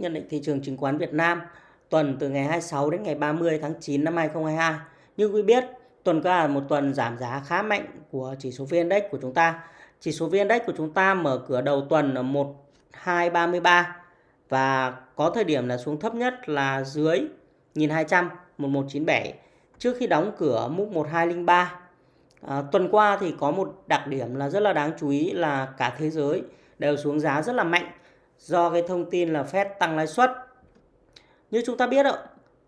nhận định thị trường chứng khoán Việt Nam tuần từ ngày 26 đến ngày 30 tháng 9 năm 2022. Như quý biết, tuần qua là một tuần giảm giá khá mạnh của chỉ số VN Index của chúng ta. Chỉ số VN Index của chúng ta mở cửa đầu tuần ở 1233 và có thời điểm là xuống thấp nhất là dưới 1200 1197 trước khi đóng cửa mức 1203. À, tuần qua thì có một đặc điểm là rất là đáng chú ý là cả thế giới đều xuống giá rất là mạnh do cái thông tin là Fed tăng lãi suất. Như chúng ta biết ạ,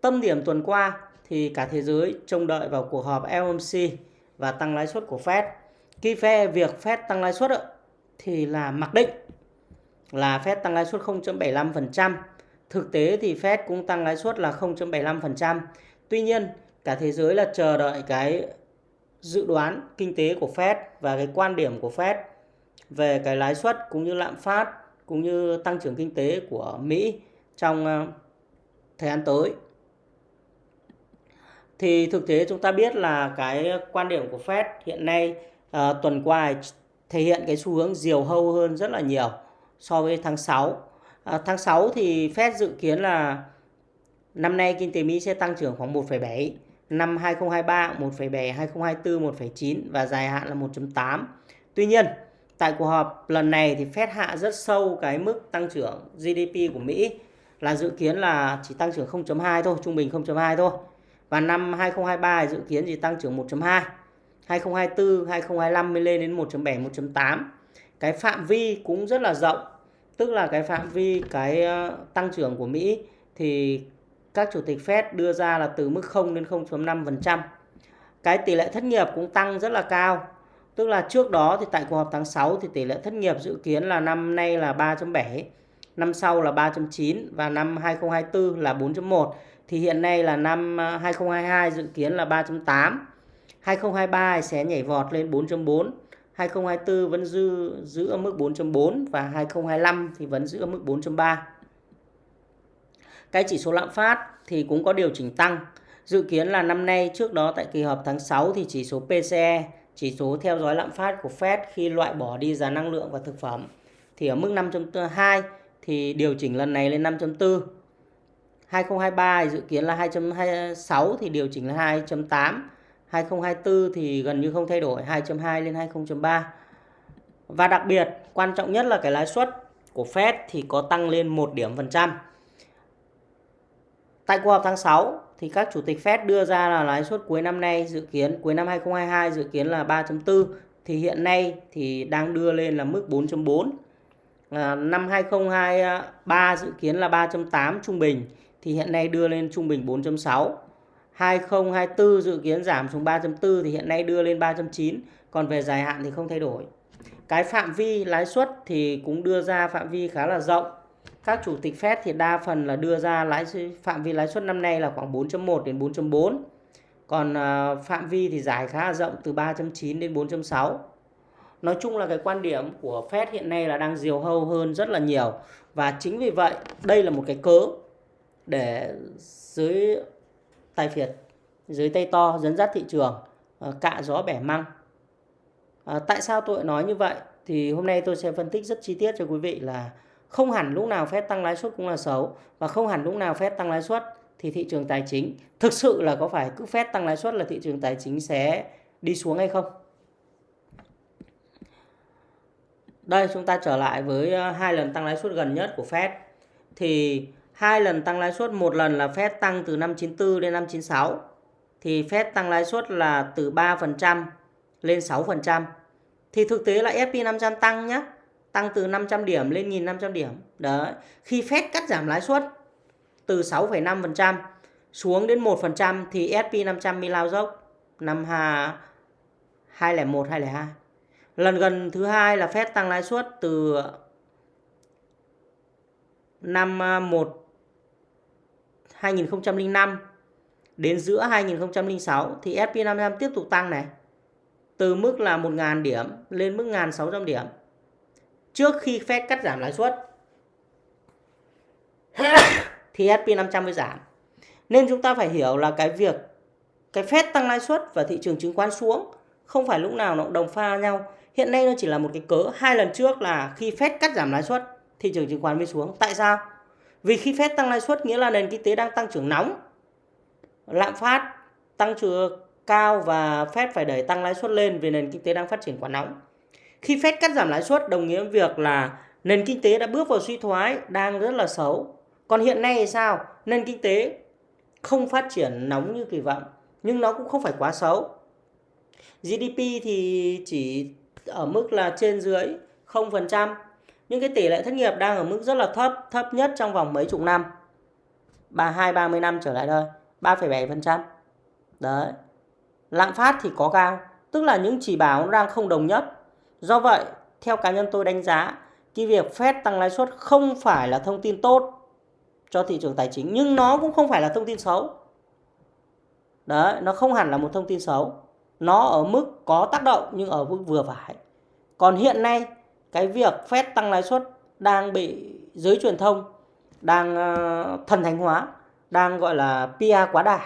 tâm điểm tuần qua thì cả thế giới trông đợi vào cuộc họp FOMC và tăng lãi suất của Fed. Khi phe việc Fed tăng lãi suất thì là mặc định là Fed tăng lãi suất 0.75%. Thực tế thì Fed cũng tăng lãi suất là 0.75%. Tuy nhiên, cả thế giới là chờ đợi cái dự đoán kinh tế của Fed và cái quan điểm của Fed về cái lãi suất cũng như lạm phát cũng như tăng trưởng kinh tế của Mỹ trong ờ, thời gian tới. Thì thực tế chúng ta biết là cái quan điểm của Fed hiện nay uh, tuần qua thể hiện cái xu hướng diều hâu hơn rất là nhiều so với tháng 6. Uh, ờ, tháng 6 thì Fed dự kiến là năm nay kinh tế Mỹ sẽ tăng trưởng khoảng 1,7, năm 2023 1,7, 2024 1,9 và dài hạn là 1.8. Tuy nhiên, tại cuộc họp lần này thì Fed hạ rất sâu cái mức tăng trưởng GDP của Mỹ là dự kiến là chỉ tăng trưởng 0.2 thôi, trung bình 0.2 thôi. Và năm 2023 dự kiến chỉ tăng trưởng 1.2. 2024, 2025 mới lên đến 1.7, 1.8. Cái phạm vi cũng rất là rộng. Tức là cái phạm vi cái ờ, tăng trưởng của Mỹ thì các chủ tịch Fed đưa ra là từ mức 0 đến 0.5%. Cái tỷ lệ thất nghiệp cũng tăng rất là cao. Tức là trước đó thì tại cuộc họp tháng 6 thì tỷ lệ thất nghiệp dự kiến là năm nay là 3.7, năm sau là 3.9 và năm 2024 là 4.1. Thì hiện nay là năm à, 2022 dự kiến là 3.8. 2023 sẽ nhảy vọt lên 4.4. 2024 vẫn dư giữ ở mức 4.4 và 2025 thì vẫn giữ ở mức 4.3. Cái chỉ số lạm phát thì cũng có điều chỉnh tăng. Dự kiến là năm nay trước đó tại kỳ họp tháng 6 thì chỉ số PCE, chỉ số theo dõi lạm phát của Fed khi loại bỏ đi giá năng lượng và thực phẩm thì ở mức 5.2 thì điều chỉnh lần này lên 5.4. 2023 dự kiến là 2.26 thì điều chỉnh là 2.8. 2024 thì gần như không thay đổi 2.2 lên 2.3 Và đặc biệt, quan trọng nhất là cái lãi suất của Fed thì có tăng lên 1 điểm phần trăm. Tại cuộc họp tháng 6 thì các chủ tịch Fed đưa ra là lãi suất cuối năm nay dự kiến cuối năm 2022 dự kiến là 3.4 thì hiện nay thì đang đưa lên là mức 4.4. À, năm 2023 dự kiến là 3.8 trung bình thì hiện nay đưa lên trung bình 4.6. 2024 dự kiến giảm xuống 3.4 thì hiện nay đưa lên 3.9, còn về dài hạn thì không thay đổi. Cái phạm vi lãi suất thì cũng đưa ra phạm vi khá là rộng các chủ tịch Fed thì đa phần là đưa ra lãi phạm vi lãi suất năm nay là khoảng 4.1 đến 4.4. Còn à, phạm vi thì giải khá là rộng từ 3.9 đến 4.6. Nói chung là cái quan điểm của Fed hiện nay là đang diều hâu hơn rất là nhiều. Và chính vì vậy đây là một cái cớ để dưới tài phiệt, dưới tay to dẫn dắt thị trường à, cạ gió bẻ măng. À, tại sao tôi nói như vậy? Thì hôm nay tôi sẽ phân tích rất chi tiết cho quý vị là không hẳn lúc nào phép tăng lãi suất cũng là xấu và không hẳn lúc nào phép tăng lãi suất thì thị trường tài chính thực sự là có phải cứ phép tăng lãi suất là thị trường tài chính sẽ đi xuống hay không? Đây chúng ta trở lại với ờ, hai lần tăng lãi suất gần nhất của Fed. Thì hai lần tăng lãi suất, một lần là Fed tăng từ năm 94 đến năm 96. Thì Fed tăng lãi suất là từ 3% lên 6%. Thì thực tế là S&P 500 tăng nhé tăng từ 500 điểm lên 1.500 điểm. Đấy. Khi Fed cắt giảm lãi suất từ 6,5% xuống đến 1% thì S&P 500 mới lao dốc năm 2001 2002. Lần gần thứ hai là Fed tăng lãi suất từ năm 1 2005 đến giữa 2006 thì S&P 500 tiếp tục tăng này. Từ mức là 1.000 điểm lên mức 1.600 điểm trước khi Fed cắt giảm lãi suất thì S&P 500 mới giảm. Nên chúng ta phải hiểu là cái việc cái Fed tăng lãi suất và thị trường chứng khoán xuống không phải lúc nào nó đồng pha nhau. Hiện nay nó chỉ là một cái cớ. Hai lần trước là khi Fed cắt giảm lãi suất, thị trường chứng khoán mới xuống. Tại sao? Vì khi Fed tăng lãi suất nghĩa là nền kinh tế đang tăng trưởng nóng. Lạm phát tăng trưởng cao và Fed phải đẩy tăng lãi suất lên vì nền kinh tế đang phát triển quá nóng. Khi Fed cắt giảm lãi suất đồng nghĩa với việc là nền kinh tế đã bước vào suy thoái đang rất là xấu. Còn hiện nay thì sao? Nền kinh tế không phát triển nóng như kỳ vọng nhưng nó cũng không phải quá xấu. GDP thì chỉ ở mức là trên dưới 0%. Nhưng cái tỷ lệ thất nghiệp đang ở mức rất là thấp, thấp nhất trong vòng mấy chục năm. 32 30 năm trở lại đây, 3,7%. Đấy. Lạm phát thì có cao, tức là những chỉ báo đang không đồng nhất. Do vậy, theo cá nhân tôi đánh giá, cái việc Fed tăng lãi suất không phải là thông tin tốt cho thị trường tài chính nhưng nó cũng không phải là thông tin xấu. Đấy, nó không hẳn là một thông tin xấu. Nó ở mức có tác động nhưng ở mức vừa phải. Còn hiện nay cái việc Fed tăng lãi suất đang bị giới truyền thông đang ờ, thần thánh hóa, đang gọi là PR quá đà.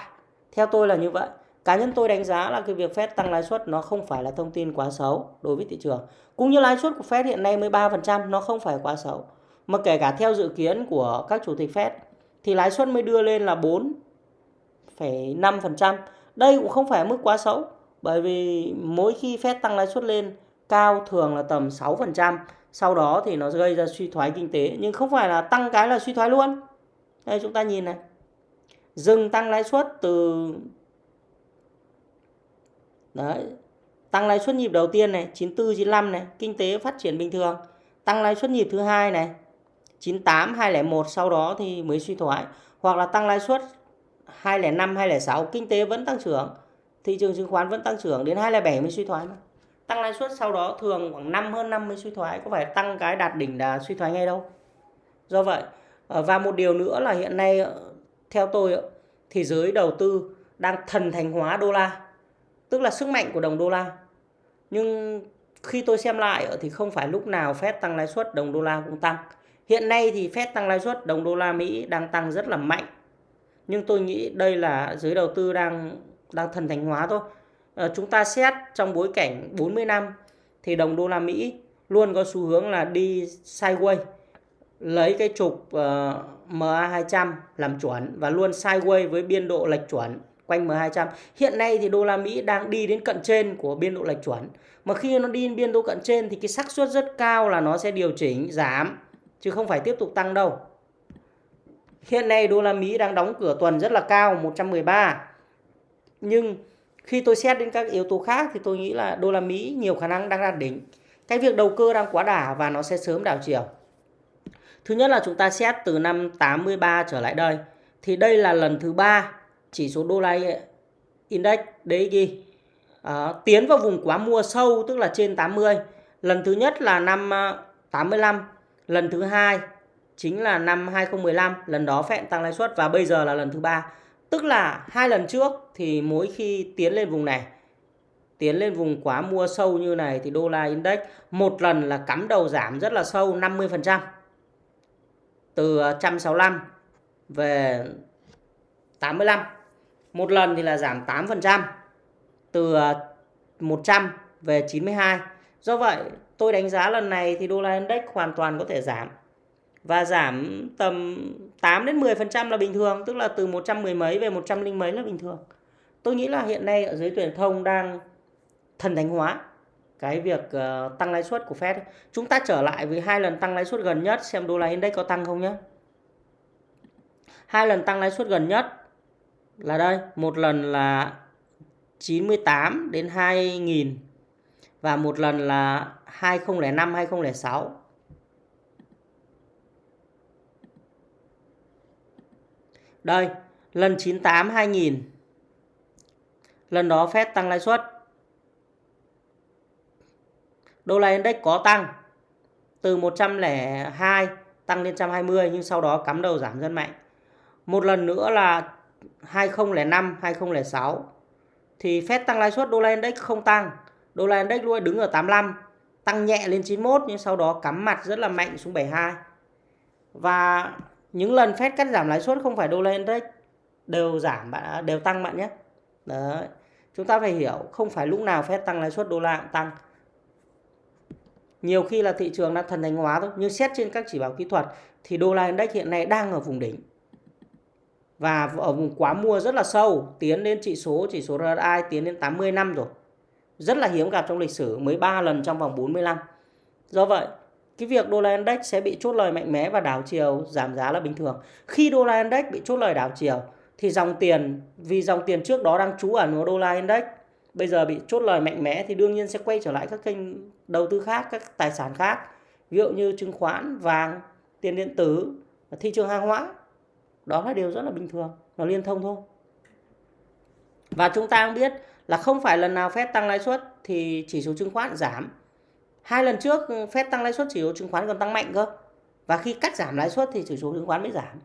Theo tôi là như vậy. Cá nhân tôi đánh giá là cái việc Fed tăng lãi suất nó không phải là thông tin quá xấu đối với thị trường. Cũng như lãi suất của Fed hiện nay 13% nó không phải quá xấu. Mà kể cả theo dự kiến của các chủ tịch Fed thì lãi suất mới đưa lên là 4,5%. Đây cũng không phải mức quá xấu bởi vì mỗi khi Fed tăng lãi suất lên cao thường là tầm 6%, sau đó thì nó gây ra suy thoái kinh tế nhưng không phải là tăng cái là suy thoái luôn. Đây chúng ta nhìn này. Dừng tăng lãi suất từ Đấy. Tăng lãi suất nhịp đầu tiên này, 94 95 này, kinh tế phát triển bình thường. Tăng lãi suất nhịp thứ hai này, 98 201 sau đó thì mới suy thoái hoặc là tăng lãi suất 205 206 kinh tế vẫn tăng trưởng, thị trường chứng khoán vẫn tăng trưởng đến 207 mới suy thoái mà. Tăng lãi suất sau đó thường khoảng 5 hơn năm mới suy thoái, có phải tăng cái đạt đỉnh là suy thoái ngay đâu. Do vậy, ờ, và một điều nữa là hiện nay ờ, theo tôi ờ, thì giới đầu tư đang thần thành hóa đô la tức là sức mạnh của đồng đô la. Nhưng khi tôi xem lại thì không phải lúc nào Fed tăng lãi suất đồng đô la cũng tăng. Hiện nay thì Fed tăng lãi suất đồng đô la Mỹ đang tăng rất là mạnh. Nhưng tôi nghĩ đây là giới đầu tư đang đang thần thành hóa thôi. À, chúng ta xét trong bối cảnh 40 năm thì đồng đô la Mỹ luôn có xu hướng là đi sideways lấy cái trục ờ, uh, MA200 làm chuẩn và luôn sideways với biên độ lệch chuẩn quanh M200. Hiện nay thì đô la Mỹ đang đi đến cận trên của biên độ lệch chuẩn. Mà khi nó đi đến biên độ cận trên thì cái xác suất rất cao là nó sẽ điều chỉnh giảm, chứ không phải tiếp tục tăng đâu. Hiện nay đô la Mỹ đang đóng cửa tuần rất là cao 113. Nhưng khi tôi xét đến các yếu tố khác thì tôi nghĩ là đô la Mỹ nhiều khả năng đang đạt đỉnh. Cái việc đầu cơ đang quá đà và nó sẽ sớm đảo chiều. Thứ nhất là chúng ta xét từ năm 83 trở lại đây, thì đây là lần thứ ba chỉ số đô la index DXY à, ờ, tiến vào vùng quá mua sâu tức là trên 80 lần thứ nhất là năm ờ, 85 lần thứ hai chính là năm 2015 lần đó phẹn tăng lãi suất và bây giờ là lần thứ ba. Tức là hai lần trước thì mỗi khi tiến lên vùng này tiến lên vùng quá mua sâu như này thì đô la index một lần là cắm đầu giảm rất là sâu 50% từ ờ, 165 về 85 một lần thì là giảm 8% từ ờ, 100 về 92. Do vậy tôi đánh giá lần này thì đô la index hoàn toàn có thể giảm. Và giảm tầm 8 đến 10% là bình thường, tức là từ 110 mấy về 100 linh mấy là bình thường. Tôi nghĩ là hiện nay ở dưới truyền thông đang thần thánh hóa cái việc uh, tăng lãi suất của Fed. Chúng ta trở lại với hai lần tăng lãi suất gần nhất xem đô la index có tăng không nhé. Hai lần tăng lãi suất gần nhất là đây, một lần là 98 đến 2000 và một lần là 2005 2006 đây, lần 98 2000 lần đó phép tăng lãi suất. Đô la index có tăng từ 102 tăng lên 120 nhưng sau đó cắm đầu giảm rất mạnh. Một lần nữa là 2005, 2006 thì Fed tăng lãi suất đô la index không tăng. Đô la index luôn đứng ở 85, tăng nhẹ lên 91 nhưng sau đó cắm mặt rất là mạnh xuống 72. Và những lần Fed cắt giảm lãi suất không phải đô la index đều giảm bạn đều tăng bạn nhé. Đấy. Chúng ta phải hiểu không phải lúc nào Fed tăng lãi suất đô la cũng tăng. nhiều khi là thị trường đang thần thánh hóa thôi nhưng xét trên các chỉ báo kỹ thuật thì đô la index hiện nay đang ở vùng đỉnh và ở vùng quá mua rất là sâu, tiến đến chỉ số chỉ số RSI tiến đến 80 năm rồi. Rất là hiếm gặp trong lịch sử, mới 3 lần trong vòng 45 do vậy, cái việc đô la index sẽ bị chốt lời mạnh mẽ và đảo chiều giảm giá là bình thường. Khi đô la index bị chốt lời đảo chiều, thì dòng tiền, vì dòng tiền trước đó đang trú ẩn vào đô la index, bây giờ bị chốt lời mạnh mẽ thì đương nhiên sẽ quay trở lại các kênh đầu tư khác, các tài sản khác, ví dụ như chứng khoán, vàng, tiền điện tử, thị trường hàng hóa đó là điều rất là bình thường, nó liên thông thôi. Và chúng ta cũng biết là không phải lần nào Fed tăng lãi suất thì chỉ số chứng khoán giảm. Hai lần trước ừ, Fed tăng lãi suất chỉ số chứng khoán còn tăng mạnh cơ. Và khi cắt giảm lãi suất thì chỉ số chứng khoán mới giảm.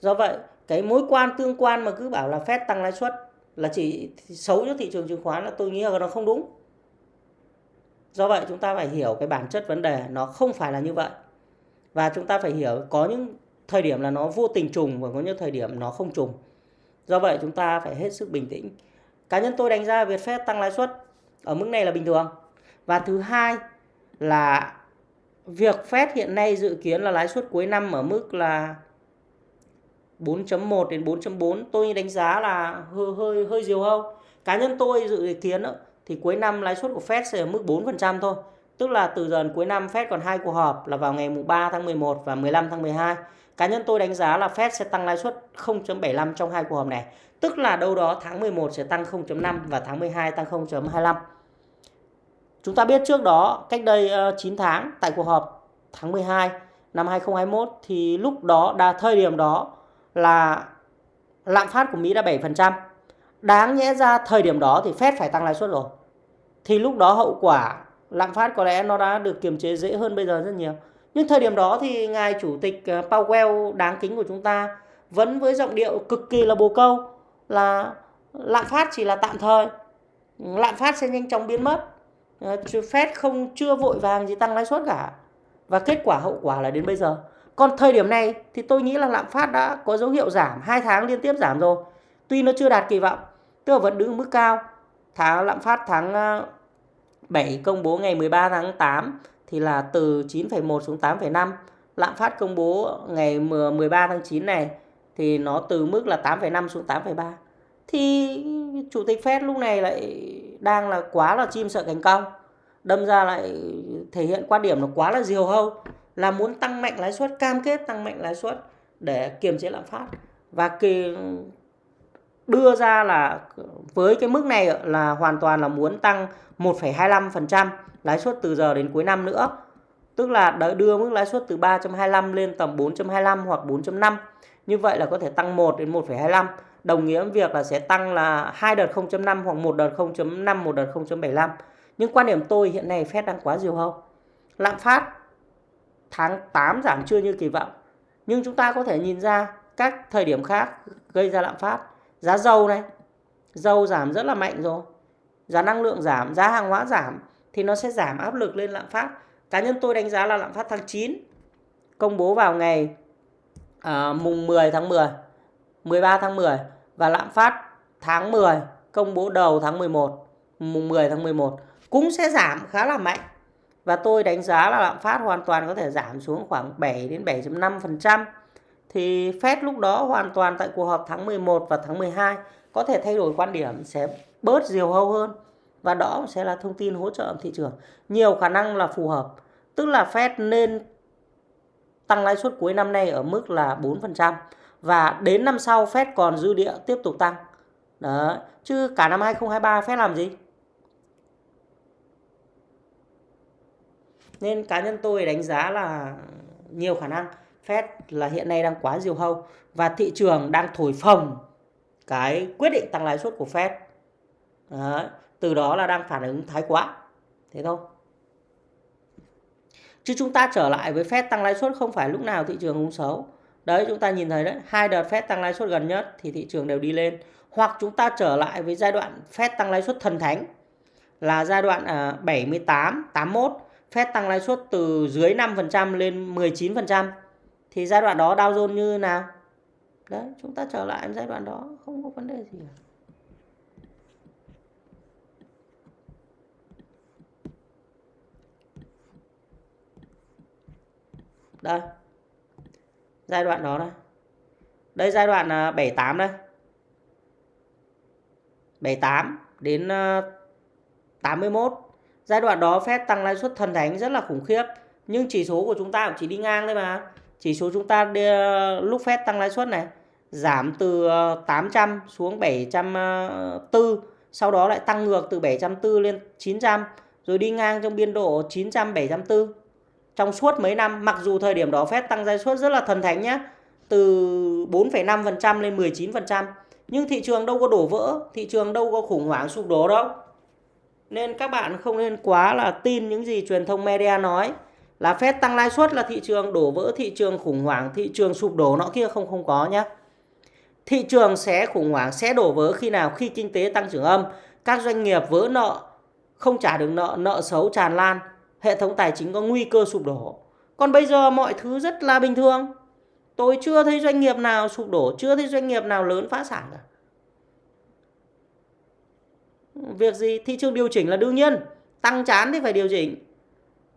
Do vậy, cái mối quan tương quan mà cứ bảo là Fed tăng lãi suất là chỉ xấu cho thị trường chứng khoán là tôi nghĩ là nó không đúng. Do vậy, chúng ta phải hiểu cái bản chất vấn đề, nó không phải là như vậy. Và chúng ta phải hiểu có những thời điểm là nó vô tình trùng và có những thời điểm nó không trùng do vậy chúng ta phải hết sức bình tĩnh cá nhân tôi đánh giá việc Fed tăng lãi suất ở mức này là bình thường và thứ hai là việc Fed hiện nay dự kiến là lãi suất cuối năm ở mức là 4.1 đến 4.4 tôi đánh giá là hơi hơi hơi diều hâu. Cá nhân tôi dự kiến thì cuối năm lãi suất của Fed sẽ ở mức 4% thôi. Tức là từ giờ cuối năm Fed còn hai cuộc họp là vào ngày mùng 3 tháng 11 và 15 tháng 12. Cá nhân tôi đánh giá là Fed sẽ tăng lãi suất 0.75 trong hai cuộc họp này. Tức là đâu đó tháng 11 sẽ tăng 0.5 và tháng 12 tăng 0.25. Chúng ta biết trước đó, cách đây ờ, 9 tháng, tại cuộc họp tháng 12 năm 2021 thì lúc đó, đa thời điểm đó là lạm phát của Mỹ đã 7%. Đáng nhẽ ra thời điểm đó thì Fed phải tăng lãi suất rồi. Thì lúc đó hậu quả lạm phát có lẽ nó đã được kiềm chế dễ hơn bây giờ rất nhiều. Nhưng thời điểm đó thì ngài chủ tịch ờ, Powell đáng kính của chúng ta vẫn với giọng điệu cực kỳ là bồ câu là lạm phát chỉ là tạm thời. Lạm phát sẽ nhanh chóng biến mất. Ờ, Fed không chưa vội vàng gì tăng lãi suất cả. Và kết quả hậu quả là đến bây giờ còn thời điểm này thì tôi nghĩ là lạm phát đã có dấu hiệu giảm, hai tháng liên tiếp giảm rồi. Tuy nó chưa đạt kỳ vọng, tức là vẫn đứng ở mức cao. Tháng lạm phát tháng ờ, 7 công bố ngày 13 tháng 8 thì là từ 9,1 xuống 8,5. Lạm phát công bố ngày 13 tháng 9 này thì nó từ mức là 8,5 xuống 8,3. Thì chủ tịch Fed lúc này lại đang là quá là chim sợ cánh cong. Đâm ra lại thể hiện quan điểm nó quá là diều hâu là muốn tăng mạnh lãi suất cam kết tăng mạnh lãi suất để kiềm chế lạm phát và kỳ đưa ra là với cái mức này là hoàn toàn là muốn tăng 1,25% lãi suất từ giờ đến cuối năm nữa. Tức là đưa mức lãi suất từ 3.25 lên tầm 4.25 hoặc 4.5. Như vậy là có thể tăng 1 đến 1,25 đồng nghĩa với việc là sẽ tăng là hai đợt 0.5 hoặc một đợt 0.5 một đợt 0.75. Nhưng quan điểm tôi hiện nay Fed đang quá diều hâu. Lạm phát tháng 8 giảm chưa như kỳ vọng. Nhưng chúng ta có thể nhìn ra các thời điểm khác gây ra lạm phát. Giá dầu này, dầu giảm rất là mạnh rồi. Giá năng lượng giảm, giá hàng hóa giảm thì nó sẽ giảm áp lực lên lạm phát. Cá nhân tôi đánh giá là lạm phát tháng 9 công bố vào ngày à, mùng 10 tháng 10, 13 tháng 10 và lạm phát tháng 10 công bố đầu tháng 11, mùng 10 tháng 11 cũng sẽ giảm khá là mạnh và tôi đánh giá là lạm phát hoàn toàn có thể giảm xuống khoảng 7 đến 7.5%. Thì Fed lúc đó hoàn toàn tại cuộc họp tháng 11 và tháng 12 có thể thay đổi quan điểm sẽ bớt diều hâu hơn và đó sẽ là thông tin hỗ trợ thị trường. Nhiều khả năng là phù hợp. Tức là Fed nên tăng lãi suất cuối năm nay ở mức là 4% và đến năm sau Fed còn dư địa tiếp tục tăng. Đó, chứ cả năm 2023 Fed làm gì? Nên cá nhân tôi đánh giá là nhiều khả năng Fed là hiện nay đang quá diều hâu và thị trường đang thổi phồng cái quyết định tăng lãi suất của Fed. Đấy, từ đó là đang phản ứng thái quá. Thế thôi. Chứ chúng ta trở lại với Fed tăng lãi suất không phải lúc nào thị trường cũng xấu. Đấy chúng ta nhìn thấy đấy, hai đợt Fed tăng lãi suất gần nhất thì thị trường đều đi lên. Hoặc chúng ta trở lại với giai đoạn Fed tăng lãi suất thần thánh là giai đoạn 78, 81 Fed tăng lãi suất từ dưới 5% lên 19% thì giai đoạn đó Dow Jones như nào? Đấy, chúng ta trở lại giai đoạn đó không có vấn đề gì cả. Đây. Giai đoạn đó đây. Đây giai đoạn à, 78 đây. 78 đến à, 81 giai đoạn đó Fed tăng lãi suất thần thánh rất là khủng khiếp. Nhưng chỉ số của chúng ta cũng chỉ đi ngang thôi mà. Chỉ số chúng ta đi, lúc Fed tăng lãi suất này giảm từ à, 800 xuống 740 sau đó lại tăng ngược từ 740 lên 900 rồi đi ngang trong biên độ 900 740 trong suốt mấy năm mặc dù thời điểm đó Fed tăng lãi suất rất là thần thánh nhé từ 4,5% lên 19% nhưng thị trường đâu có đổ vỡ thị trường đâu có khủng hoảng sụp đổ đâu. Nên các bạn không nên quá là tin những gì truyền thông media nói là Fed tăng lãi suất là thị trường đổ vỡ thị trường khủng hoảng thị trường sụp đổ nọ kia không không có nhé thị trường sẽ khủng hoảng sẽ đổ vỡ khi nào? Khi kinh tế tăng trưởng âm các doanh nghiệp vỡ nợ không trả được nợ nợ xấu tràn lan hệ thống tài chính có nguy cơ sụp đổ. Còn bây giờ mọi thứ rất là bình thường. Tôi chưa thấy doanh nghiệp nào sụp đổ, chưa thấy doanh nghiệp nào lớn phá sản cả. Việc gì? Thị trường điều chỉnh là đương nhiên. Tăng chán thì phải điều chỉnh.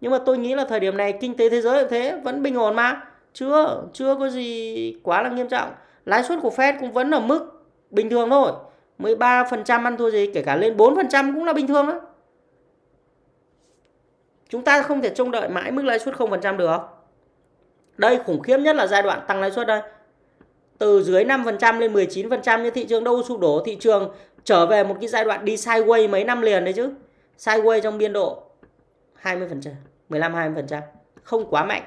Nhưng mà tôi nghĩ là thời điểm này kinh tế thế giới cũng thế, vẫn bình ổn mà. Chưa chưa có gì quá là nghiêm trọng. Lãi suất của Fed cũng vẫn ở mức bình thường thôi. 13% ăn thua gì, kể cả lên 4% cũng là bình thường đó chúng ta không thể trông đợi mãi mức lãi suất 0% được đây khủng khiếp nhất là giai đoạn tăng lãi suất đây từ dưới 5% lên 19% như thị trường đâu sụp đổ thị trường trở về một cái giai đoạn đi sideways mấy năm liền đấy chứ sideways trong biên độ 20%, 15-20%. Không quá mạnh.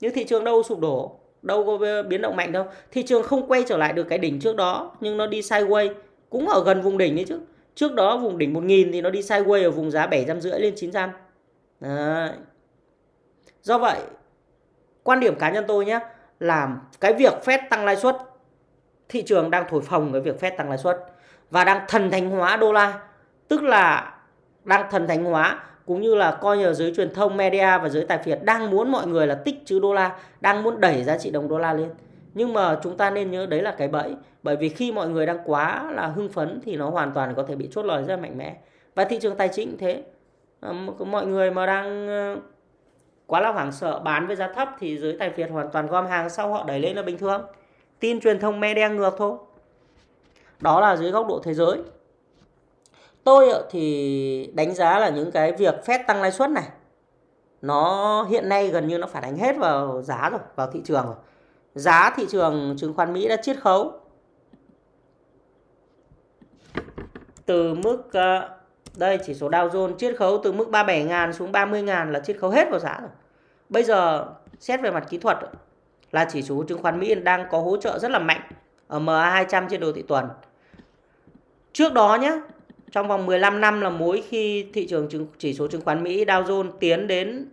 Nhưng thị trường đâu sụp đổ, đâu có biến động mạnh đâu. Thị trường không quay trở lại được cái đỉnh trước đó, nhưng nó đi sideways, cũng ở gần vùng đỉnh đấy chứ. Trước đó vùng đỉnh 1000 thì nó đi sideways ở vùng giá 750 lên 900. Đấy. Do vậy, quan điểm cá nhân tôi nhé, là cái việc Fed tăng lãi suất, thị trường đang thổi phồng cái việc Fed tăng lãi suất và đang thần thánh hóa đô la, tức là đang thần thánh hóa cũng như là coi như giới truyền thông media và giới tài phiệt đang muốn mọi người là tích trữ đô la, đang muốn đẩy giá trị đồng đô la lên. Nhưng mà chúng ta nên nhớ đấy là cái bẫy, bởi vì khi mọi người đang quá là hưng phấn thì nó hoàn toàn có thể bị chốt lời rất mạnh mẽ. Và thị trường tài chính cũng thế. Ờ, mọi người mà đang ờ, quá là hoảng sợ bán với giá thấp thì giới tài phiệt hoàn toàn gom hàng sau họ đẩy lên là bình thường. Tin truyền thông me đen ngược thôi. Đó là dưới góc độ thế giới. Tôi ờ, thì đánh giá là những cái việc phép tăng lãi suất này nó hiện nay gần như nó phản ánh hết vào giá rồi, vào thị trường rồi. Giá thị trường chứng khoán Mỹ đã chiết khấu từ mức đây chỉ số Dow Jones chiết khấu từ mức 37.000 xuống 30.000 là chiết khấu hết vào giá rồi. Bây giờ xét về mặt kỹ thuật là chỉ số chứng khoán Mỹ đang có hỗ trợ rất là mạnh ở MA200 trên đồ thị tuần. Trước đó nhé, trong vòng 15 năm là mỗi khi thị trường chứng chỉ số chứng khoán Mỹ Dow Jones tiến đến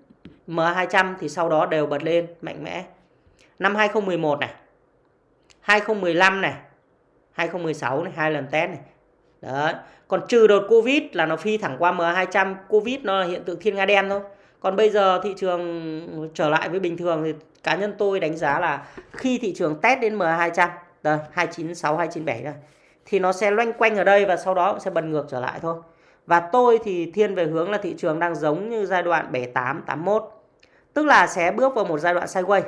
MA200 thì sau đó đều bật lên mạnh mẽ. Năm 2011 này, 2015 này, 2016 này, hai lần test này. Đấy. Còn trừ đợt Covid là nó phi thẳng qua M200, Covid nó là hiện tượng thiên nga đen thôi. Còn bây giờ thị trường trở lại với bình thường thì cá nhân tôi đánh giá là khi thị trường test đến M200, đây 296 297 đây thì nó sẽ loanh quanh ở đây và sau đó sẽ bật ngược trở lại thôi. Và tôi thì thiên về hướng là thị trường đang giống như giai đoạn 78 81. Tức là sẽ bước vào một giai đoạn sideways.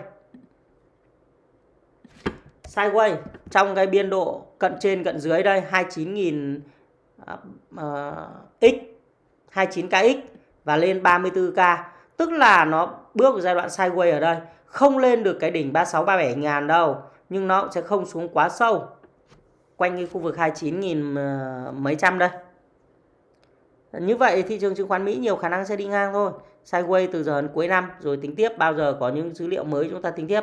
Sideways trong cái biên độ cận trên cận dưới đây 29.000 uh, à, ờ, x 29kx và lên 34k. Tức là nó bước vào giai đoạn sideways ở đây. Không lên được cái đỉnh 36 37 ngàn đâu, nhưng nó cũng sẽ không xuống quá sâu quanh cái khu vực 29.000 ờ, mấy trăm đây. Như vậy thị trường chứng khoán Mỹ nhiều khả năng sẽ đi ngang thôi. Sideways từ giờ đến cuối năm rồi tính tiếp bao giờ có những dữ liệu mới chúng ta tính tiếp.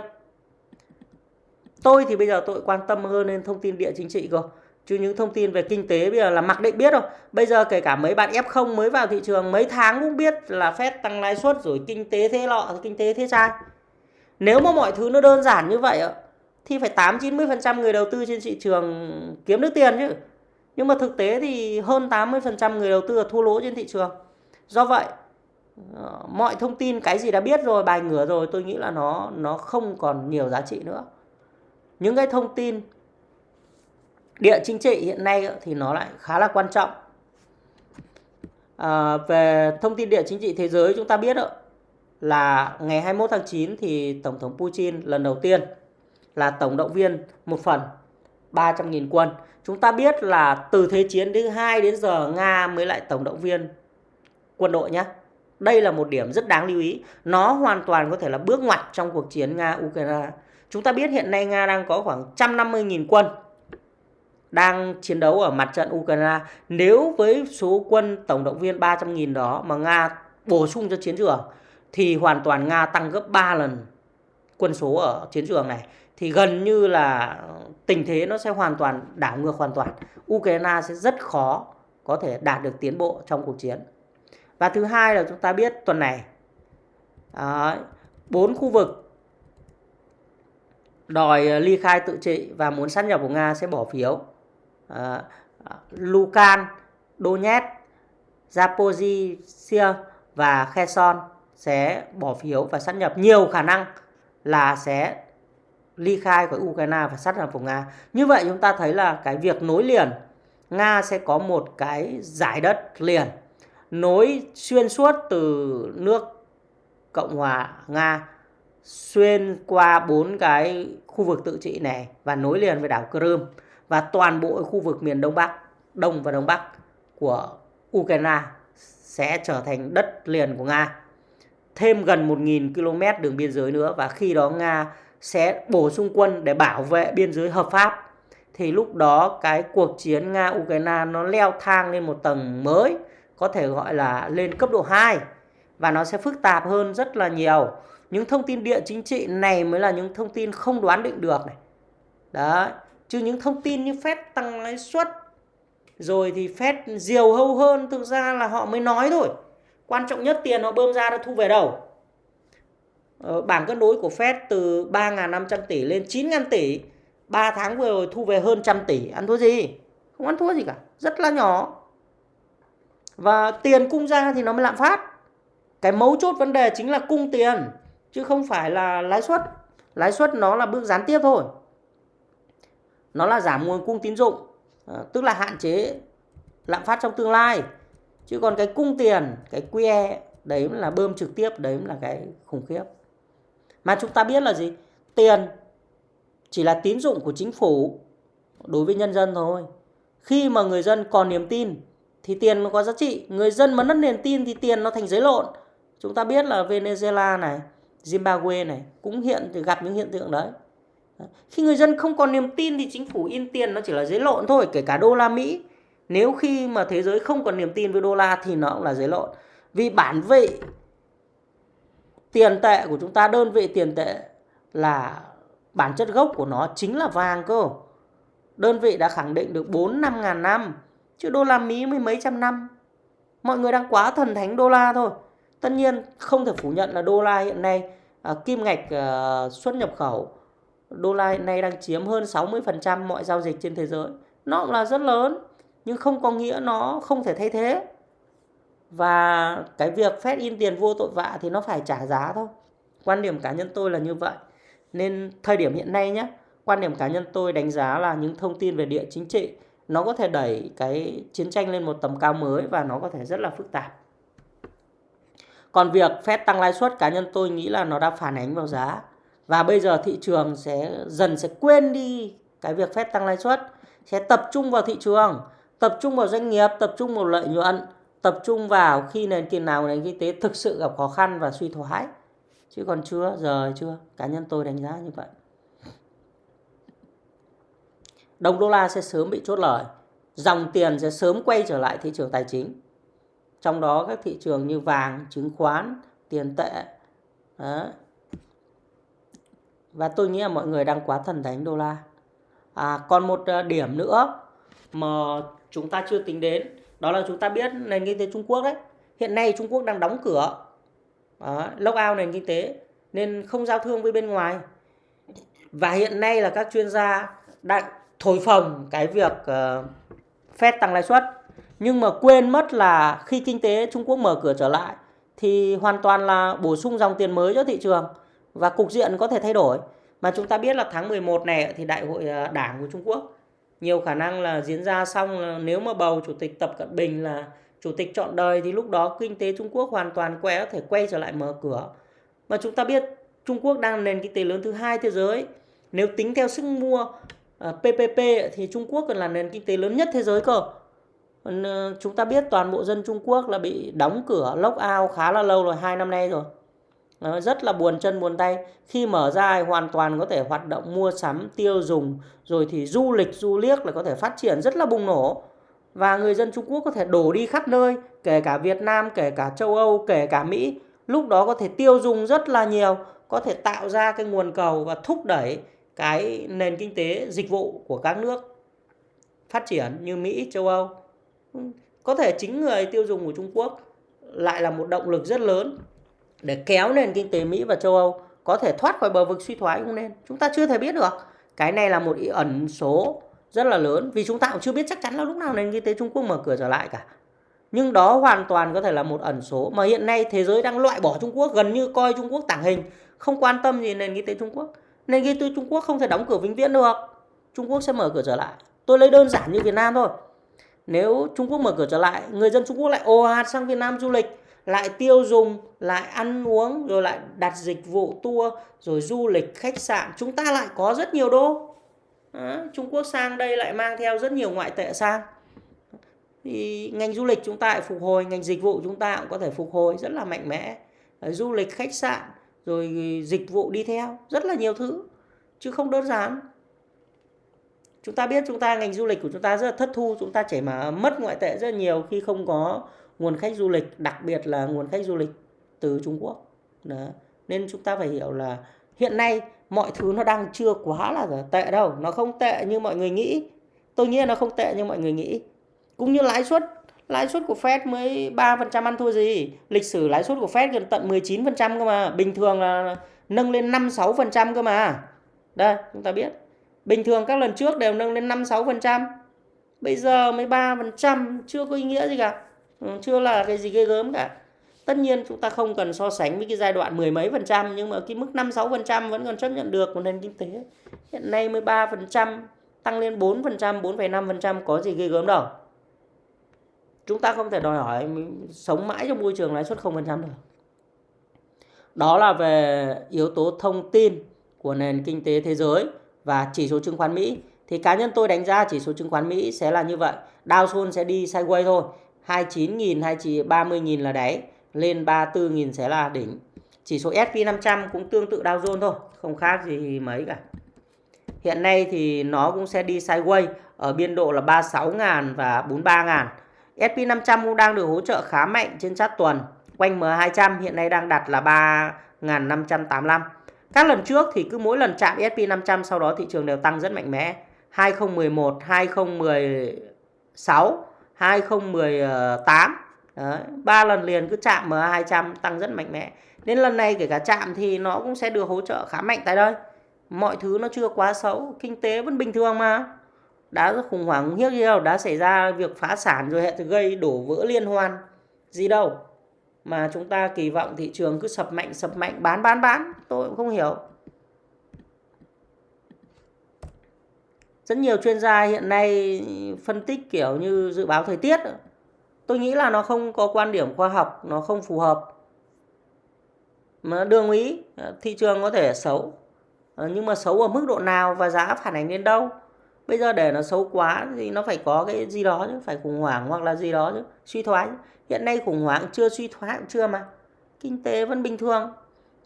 Tôi thì bây giờ tôi quan tâm hơn đến thông tin địa chính trị cơ. Chứ những thông tin về kinh tế bây giờ là mặc định biết rồi. Bây giờ kể cả mấy bạn F0 mới vào thị trường mấy tháng cũng biết là phép tăng lãi suất rồi kinh tế thế lọ, kinh tế thế trai. Nếu mà mọi thứ nó đơn giản như vậy thì phải 8 90% người đầu tư trên thị trường kiếm được tiền chứ. Nhưng mà thực tế thì hơn 80% người đầu tư là thua lỗ trên thị trường. Do vậy ờ, mọi thông tin cái gì đã biết rồi, bài ngửa rồi tôi nghĩ là nó nó không còn nhiều giá trị nữa. Những cái thông tin địa chính trị hiện nay thì nó lại khá là quan trọng. À, về thông tin địa chính trị thế giới chúng ta biết là ngày 21 tháng 9 thì Tổng thống Putin lần đầu tiên là tổng động viên một phần 300.000 quân. Chúng ta biết là từ Thế chiến thứ hai đến giờ Nga mới lại tổng động viên quân đội nhé. Đây là một điểm rất đáng lưu ý. Nó hoàn toàn có thể là bước ngoặt trong cuộc chiến Nga-Ukraine. Chúng ta biết hiện nay Nga đang có khoảng 150.000 quân đang chiến đấu ở mặt trận Ukraine. Nếu với số quân tổng động viên 300.000 đó mà Nga bổ sung cho chiến trường, thì hoàn toàn Nga tăng gấp 3 lần quân số ở chiến trường này thì gần như là tình thế nó sẽ hoàn toàn, đảo ngược hoàn toàn. Ukraine sẽ rất khó có thể đạt được tiến bộ trong cuộc chiến. Và thứ hai là chúng ta biết tuần này à, bốn khu vực đòi ờ, ly khai tự trị và muốn sát nhập của Nga sẽ bỏ phiếu. À, Lukan, Donetsk, Zaporizhia và Kherson sẽ bỏ phiếu và sát nhập nhiều khả năng là sẽ ly khai khỏi Ukraine và sát nhập của Nga. Như vậy chúng ta thấy là cái việc nối liền Nga sẽ có một cái giải đất liền nối xuyên suốt từ nước Cộng hòa Nga xuyên qua bốn cái khu vực tự trị này và nối liền với đảo Crimea và toàn bộ khu vực miền Đông Bắc, Đông và Đông Bắc của Ukraine sẽ trở thành đất liền của Nga. Thêm gần 1.000 km đường biên giới nữa và khi đó Nga sẽ bổ sung quân để bảo vệ biên giới hợp pháp thì lúc đó cái cuộc chiến Nga Ukraine nó leo thang lên một tầng mới có thể gọi là lên cấp độ 2 và nó sẽ phức tạp hơn rất là nhiều. Những thông tin địa chính trị này mới là những thông tin không đoán định được này. đó chứ những thông tin như Fed tăng lãi suất rồi thì Fed diều hâu hơn thực ra là họ mới nói thôi. Quan trọng nhất tiền họ bơm ra đã thu về đâu. Ờ, bảng cân đối của Fed từ 3.500 tỷ lên 9.000 tỷ 3 tháng vừa rồi thu về hơn trăm tỷ ăn thua gì không ăn thua gì cả rất là nhỏ và tiền cung ra thì nó mới lạm phát cái mấu chốt vấn đề chính là cung tiền chứ không phải là lãi suất. Lãi suất nó là bước gián tiếp thôi. Nó là giảm nguồn cung tín dụng à, tức là hạn chế lạm phát trong tương lai. Chứ còn cái cung tiền, cái QE đấy là bơm trực tiếp, đấy là cái khủng khiếp. Mà chúng ta biết là gì? Tiền chỉ là tín dụng của chính phủ đối với nhân dân thôi. Khi mà người dân còn niềm tin thì tiền nó có giá trị. Người dân mà mất niềm tin thì tiền nó thành giấy lộn. Chúng ta biết là Venezuela này Zimbabwe này, cũng hiện thì gặp những hiện tượng đấy. Khi người dân không còn niềm tin thì chính phủ in tiền nó chỉ là giấy lộn thôi, kể cả đô la Mỹ. Nếu khi mà thế giới không còn niềm tin với đô la thì nó cũng là giấy lộn. Vì bản vị tiền tệ của chúng ta, đơn vị tiền tệ là bản chất gốc của nó chính là vàng cơ. Đơn vị đã khẳng định được 4 năm ngàn năm, chứ đô la Mỹ mới mấy trăm năm. Mọi người đang quá thần thánh đô la thôi tất nhiên không thể phủ nhận là đô la hiện nay à, kim ngạch à, xuất nhập khẩu đô la hiện nay đang chiếm hơn 60% mọi giao dịch trên thế giới. Nó cũng là rất lớn nhưng không có nghĩa nó không thể thay thế. Và cái việc phép in tiền vô tội vạ thì nó phải trả giá thôi. Quan điểm cá nhân tôi là như vậy. Nên thời điểm hiện nay nhé quan điểm cá nhân tôi đánh giá là những thông tin về địa chính trị nó có thể đẩy cái chiến tranh lên một tầm cao mới và nó có thể rất là phức tạp còn việc phép tăng lãi suất, cá nhân tôi nghĩ là nó đã phản ánh vào giá. Và bây giờ thị trường sẽ, dần sẽ quên đi cái việc phép tăng lãi suất. Sẽ tập trung vào thị trường, tập trung vào doanh nghiệp, tập trung vào lợi nhuận, tập trung vào khi nền kinh nào, nền kinh tế thực sự gặp khó khăn và suy thoái. Chứ còn chưa, giờ chưa. Cá nhân tôi đánh giá như vậy. Đồng đô la sẽ sớm bị chốt lời. Dòng tiền sẽ sớm quay trở lại thị trường tài chính trong đó các thị trường như vàng chứng khoán tiền tệ Đó. và tôi nghĩ là mọi người đang quá thần đánh đô la. À, còn một ờ, điểm nữa mà chúng ta chưa tính đến đó là chúng ta biết nền kinh tế Trung Quốc đấy. Hiện nay Trung Quốc đang đóng cửa. Đó, lock out nền kinh tế nên không giao thương với bên ngoài. Và hiện nay là các chuyên gia đang thổi phồng cái việc uh, Fed tăng lãi suất nhưng mà quên mất là khi kinh tế Trung Quốc mở cửa trở lại, thì hoàn toàn là bổ sung dòng tiền mới cho thị trường và cục diện có thể thay đổi mà chúng ta biết là tháng 11 này thì đại hội à, đảng của Trung Quốc nhiều khả năng là diễn ra xong nếu mà bầu chủ tịch Tập Cận Bình là chủ tịch chọn đời thì lúc đó kinh tế Trung Quốc hoàn toàn quay, có thể quay trở lại mở cửa Mà chúng ta biết Trung Quốc đang là nền kinh tế lớn thứ hai thế giới. Nếu tính theo sức mua à, PPP thì Trung Quốc còn là nền kinh tế lớn nhất thế giới cơ. Ờ, chúng ta biết toàn bộ dân Trung Quốc là bị đóng cửa lock out khá là lâu rồi, hai năm nay rồi. Ờ, rất là buồn chân buồn tay. Khi mở ra hoàn toàn có thể hoạt động mua sắm, tiêu dùng, rồi thì du lịch, du liếc là có thể phát triển rất là bùng nổ. Và người dân Trung Quốc có thể đổ đi khắp nơi, kể cả Việt Nam, kể cả châu Âu, kể cả Mỹ. Lúc đó có thể tiêu dùng rất là nhiều có thể tạo ra cái nguồn cầu và thúc đẩy cái nền kinh tế dịch vụ của các nước phát triển như Mỹ, châu Âu. Có thể chính người tiêu dùng của Trung Quốc lại là một động lực rất lớn để kéo nền kinh tế Mỹ và châu Âu có thể thoát khỏi bờ vực suy thoái cũng nên. Chúng ta chưa thể biết được. Cái này là một ý ẩn số rất là lớn vì chúng ta cũng chưa biết chắc chắn là lúc nào nền kinh tế Trung Quốc mở cửa trở lại cả. Nhưng đó hoàn toàn có thể là một ẩn số mà hiện nay thế giới đang loại bỏ Trung Quốc, gần như coi Trung Quốc tàng hình, không quan tâm gì nền kinh tế Trung Quốc. Nền kinh tế Trung Quốc không thể đóng cửa vĩnh viễn được. Trung Quốc sẽ mở cửa trở lại. Tôi lấy đơn giản như Việt Nam thôi. Nếu Trung Quốc mở cửa trở lại, người dân Trung Quốc lại ồ ạt sang Việt Nam du lịch, lại tiêu dùng, lại ăn uống, rồi lại đặt dịch vụ tour, rồi du lịch, khách sạn. Chúng ta lại có rất nhiều đô. à, Trung Quốc sang đây lại mang theo rất nhiều ngoại tệ sang. Thì ngành du lịch chúng ta lại phục hồi, ngành dịch vụ chúng ta cũng có thể phục hồi rất là mạnh mẽ. Du lịch, khách sạn, rồi dịch vụ đi theo rất là nhiều thứ chứ không đơn giản chúng ta biết chúng ta, ngành du lịch của chúng ta rất là thất thu, chúng ta chảy mà mất ngoại tệ rất nhiều khi không có nguồn khách du lịch, đặc biệt là nguồn khách du lịch từ Trung Quốc. Đó. nên chúng ta phải hiểu là hiện nay mọi thứ nó đang chưa quá là tệ đâu, nó không tệ như mọi người nghĩ. Tôi nghĩ là nó không tệ như mọi người nghĩ. Cũng như lãi suất lãi suất của Fed mới 3% ăn thua gì? Lịch sử lãi suất của Fed gần tận 19% cơ mà, bình thường là nâng lên 5-6% cơ mà. Đây, chúng ta biết bình thường các lần trước đều nâng lên 5-6% bây giờ mới 3% chưa có ý nghĩa gì cả. Ừ, chưa là cái gì ghê gớm cả. Tất nhiên chúng ta không cần so sánh với cái giai đoạn mười mấy phần trăm nhưng mà cái mức 5-6% vẫn còn chấp nhận được của nền kinh tế. Hiện nay mới 3% tăng lên 4%, 4,5% có gì ghê gớm đâu. Chúng ta không thể đòi hỏi sống mãi trong môi trường lãi suất 0% được. Đó là về yếu tố thông tin của nền kinh tế thế giới và chỉ số chứng khoán Mỹ. Thì cá nhân tôi đánh giá chỉ số chứng khoán Mỹ sẽ là như vậy. Dow Jones sẽ đi sideways thôi. 29.000, 30.000 là đáy, lên 34.000 sẽ là đỉnh. Chỉ số S&P 500 cũng tương tự Dow Jones thôi, không khác gì mấy cả. Hiện nay thì nó cũng sẽ đi sideways ở biên độ là 36.000 và 43.000. SP500 cũng đang được hỗ trợ khá mạnh trên chart tuần. Quanh M200 hiện nay đang đặt là 3.585. Các lần trước thì cứ mỗi lần chạm SP500 sau đó thị trường đều tăng rất mạnh mẽ. 2011, 2016, 2018. Đấy, 3 lần liền cứ chạm MA200 tăng rất mạnh mẽ. Nên lần này kể cả chạm thì nó cũng sẽ được hỗ trợ khá mạnh tại đây. Mọi thứ nó chưa quá xấu, kinh tế vẫn bình thường mà đã khủng hoảng hiếc gì đâu đã xảy ra việc phá sản rồi hệ gây đổ vỡ liên hoan gì đâu mà chúng ta kỳ vọng thị trường cứ sập mạnh sập mạnh, bán bán bán. Tôi cũng không hiểu. Rất nhiều chuyên gia hiện nay phân tích kiểu như dự báo thời tiết. Tôi nghĩ là nó không có quan điểm khoa học, nó không phù hợp. Mà đương ý, thị trường có thể xấu. Nhưng mà xấu ở mức độ nào và giá phản ánh đến đâu? Bây giờ để nó xấu quá thì nó phải có cái gì đó chứ, phải khủng hoảng hoặc là gì đó chứ, suy thoái hiện nay khủng hoảng chưa suy thoái cũng chưa mà. Kinh tế vẫn bình thường.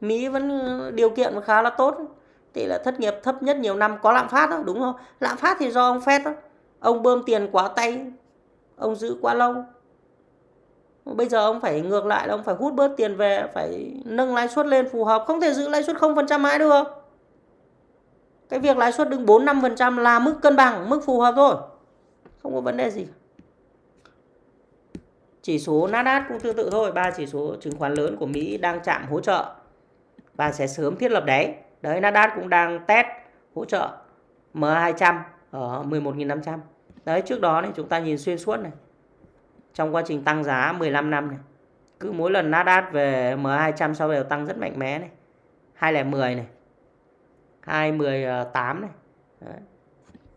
Mỹ vẫn ừ, điều kiện khá là tốt. Tỷ lệ thất nghiệp thấp nhất nhiều năm có lạm phát đó đúng không? Lạm phát thì do ông Fed đó. Ông bơm tiền quá tay ông giữ quá lâu. Bây giờ ông phải ngược lại là ông phải hút bớt tiền về phải nâng lãi suất lên phù hợp. Không thể giữ lãi suất không phần trăm mãi được. Cái việc lãi suất đứng 4 5% là mức cân bằng, mức phù hợp thôi. Không có vấn đề gì. Chỉ số Nasdaq cũng tương tự thôi, ba chỉ số chứng khoán lớn của Mỹ đang chạm hỗ trợ và sẽ sớm thiết lập đáy. Đấy Nasdaq cũng đang test hỗ trợ M200 ở 11.500. Đấy trước đó này chúng ta nhìn xuyên suốt này. Trong quá trình tăng giá 15 năm này. Cứ mỗi lần Nasdaq về M200 sau đều tăng rất mạnh mẽ này. 210 này. 218 này Đấy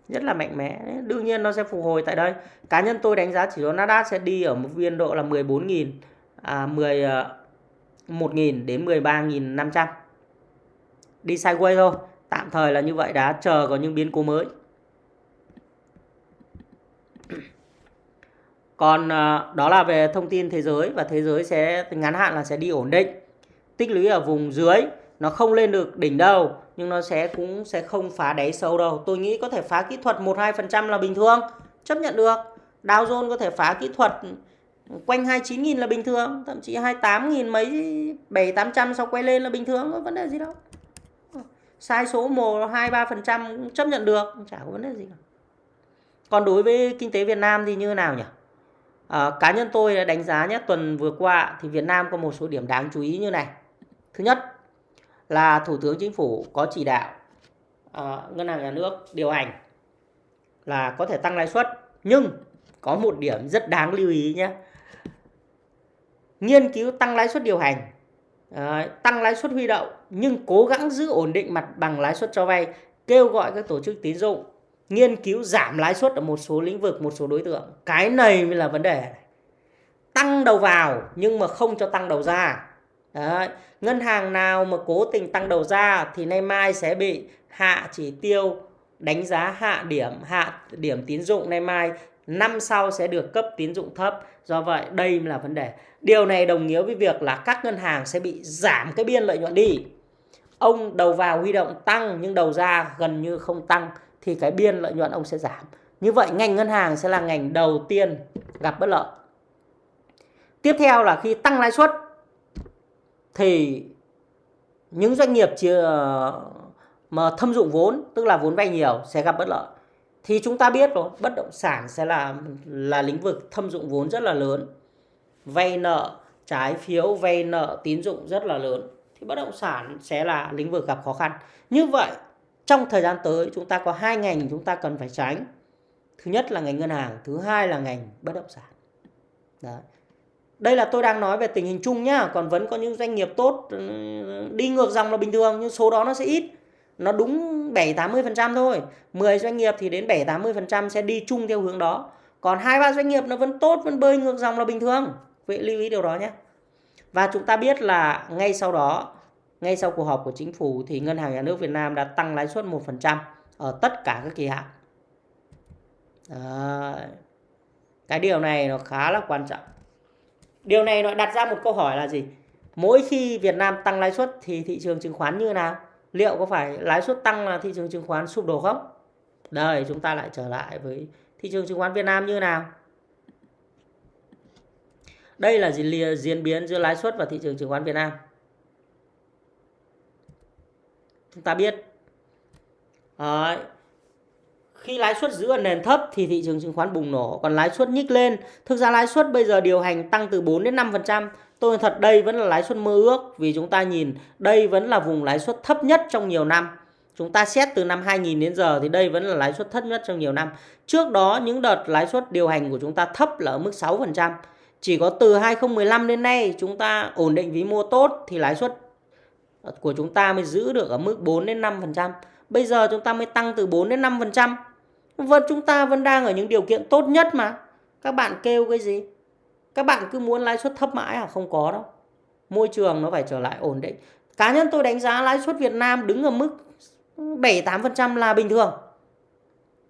rất là mạnh mẽ đương nhiên nó sẽ phục hồi tại đây cá nhân tôi đánh giá chỉ số Nasdaq sẽ đi ở một biên độ là 14.000 à, 10 1.000 ờ, đến 13.500. Đi sideways thôi. Tạm thời là như vậy đã chờ có những biến cố mới. Còn à, đó là về thông tin thế giới và thế giới sẽ ngắn hạn là sẽ đi ổn định. Tích lũy ở vùng dưới nó không lên được đỉnh đâu nhưng nó sẽ cũng sẽ không phá đáy sâu đâu. Tôi nghĩ có thể phá kỹ thuật 1 2% là bình thường, chấp nhận được. Dow Jones có thể phá kỹ thuật quanh 29.000 là bình thường, thậm chí 28.000 mấy 7 800 sau quay lên là bình thường, có vấn đề gì đâu. Sai số 1 2 3% cũng chấp nhận được, chả có vấn đề gì cả. Còn đối với kinh tế Việt Nam thì như thế nào nhỉ? À, cá nhân tôi đánh giá nhé tuần vừa qua thì Việt Nam có một số điểm đáng chú ý như này. Thứ nhất là Thủ tướng Chính phủ có chỉ đạo à, Ngân hàng Nhà nước điều hành là có thể tăng lãi suất nhưng có một điểm rất đáng lưu ý nhé. Nghiên cứu tăng lãi suất điều hành, à, tăng lãi suất huy động nhưng cố gắng giữ ổn định mặt bằng lãi suất cho vay, kêu gọi các tổ chức tín dụng nghiên cứu giảm lãi suất ở một số lĩnh vực, một số đối tượng. Cái này mới là vấn đề. Tăng đầu vào nhưng mà không cho tăng đầu ra. Đấy. Ngân hàng nào mà cố tình tăng đầu ra thì nay mai sẽ bị hạ chỉ tiêu đánh giá hạ điểm, hạ điểm tín dụng nay mai năm sau sẽ được cấp tín dụng thấp. Do vậy đây là vấn đề. Điều này đồng nghĩa với việc là các ngân hàng sẽ bị giảm cái biên lợi nhuận đi. Ông đầu vào huy động tăng nhưng đầu ra gần như không tăng thì cái biên lợi nhuận ông sẽ giảm. Như vậy ngành ngân hàng sẽ là ngành đầu tiên gặp bất lợi. Tiếp theo là khi tăng lãi suất thì những doanh nghiệp chưa mà thâm dụng vốn, tức là vốn vay nhiều sẽ gặp bất lợi. Thì chúng ta biết rồi, bất động sản sẽ là là lĩnh vực thâm dụng vốn rất là lớn. Vay nợ, trái phiếu, vay nợ, tín dụng rất là lớn. Thì bất động sản sẽ là lĩnh vực gặp khó khăn. Như vậy trong thời gian tới chúng ta có hai ngành chúng ta cần phải tránh thứ nhất là ngành ngân hàng thứ hai là ngành bất động sản Đấy đây là tôi đang nói về tình hình chung nhá, còn vẫn có những doanh nghiệp tốt ừ, đi ngược dòng là bình thường, nhưng số đó nó sẽ ít. Nó đúng 7 80% thôi. 10 doanh nghiệp thì đến 7 80% sẽ đi chung theo hướng đó. Còn hai ba doanh nghiệp nó vẫn tốt, vẫn bơi ngược dòng là bình thường. Vậy lưu ý điều đó nhé. Và chúng ta biết là ngay sau đó, ngay sau cuộc họp của chính phủ thì Ngân hàng Nhà nước Việt Nam đã tăng lãi suất 1% ở tất cả các kỳ hạn. Cái điều này nó khá là quan trọng. Điều này nó đặt ra một câu hỏi là gì? Mỗi khi Việt Nam tăng lãi suất thì thị trường chứng khoán như nào? Liệu có phải lãi suất tăng là thị trường chứng khoán sụp đổ không? Đây, chúng ta lại trở lại với thị trường chứng khoán Việt Nam như nào? Đây là diễn biến giữa lãi suất và thị trường chứng khoán Việt Nam. chúng ta biết Đấy khi lãi suất giữ ở nền thấp thì thị trường chứng khoán bùng nổ, còn lãi suất nhích lên. Thực ra lãi suất bây giờ điều hành tăng từ 4 đến 5 phần trăm. Tôi thật, đây vẫn là lãi suất mơ ước vì chúng ta nhìn, đây vẫn là vùng lãi suất thấp nhất trong nhiều năm. Chúng ta xét từ năm 2000 đến giờ thì đây vẫn là lãi suất thấp nhất trong nhiều năm. Trước đó, những đợt lãi suất điều hành của chúng ta thấp là ở mức 6 phần trăm. Chỉ có từ 2015 đến nay, chúng ta ổn định vĩ mô tốt thì lãi suất của chúng ta mới giữ được ở mức 4 đến 5%. Bây giờ chúng ta mới tăng từ 4 đến 5%. Vẫn chúng ta vẫn đang ở những điều kiện tốt nhất mà. Các bạn kêu cái gì? Các bạn cứ muốn lãi suất thấp mãi à? Không có đâu. Môi trường nó phải trở lại ổn định. Cá nhân tôi đánh giá lãi suất Việt Nam đứng ở mức 7-8% là bình thường.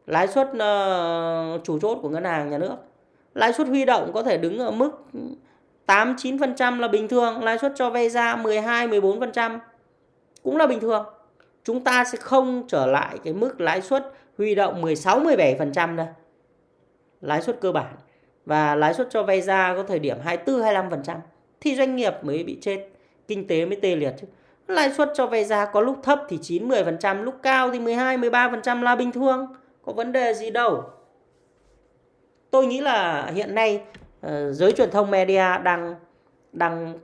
Lãi suất uh, chủ chốt của ngân hàng nhà nước. Lãi suất huy động có thể đứng ở mức 8 9% là bình thường, lãi suất cho vay ra 12 14% cũng là bình thường. Chúng ta sẽ không trở lại cái mức lãi suất huy động 16 17% thôi, Lãi suất cơ bản và lãi suất cho vay ra có thời điểm 24 25% thì doanh nghiệp mới bị chết, kinh tế mới tê liệt chứ. Lãi suất cho vay ra có lúc thấp thì 9 10%, lúc cao thì 12 13% là bình thường, có vấn đề gì đâu. Tôi nghĩ là hiện nay ờ, giới truyền thông media đang đang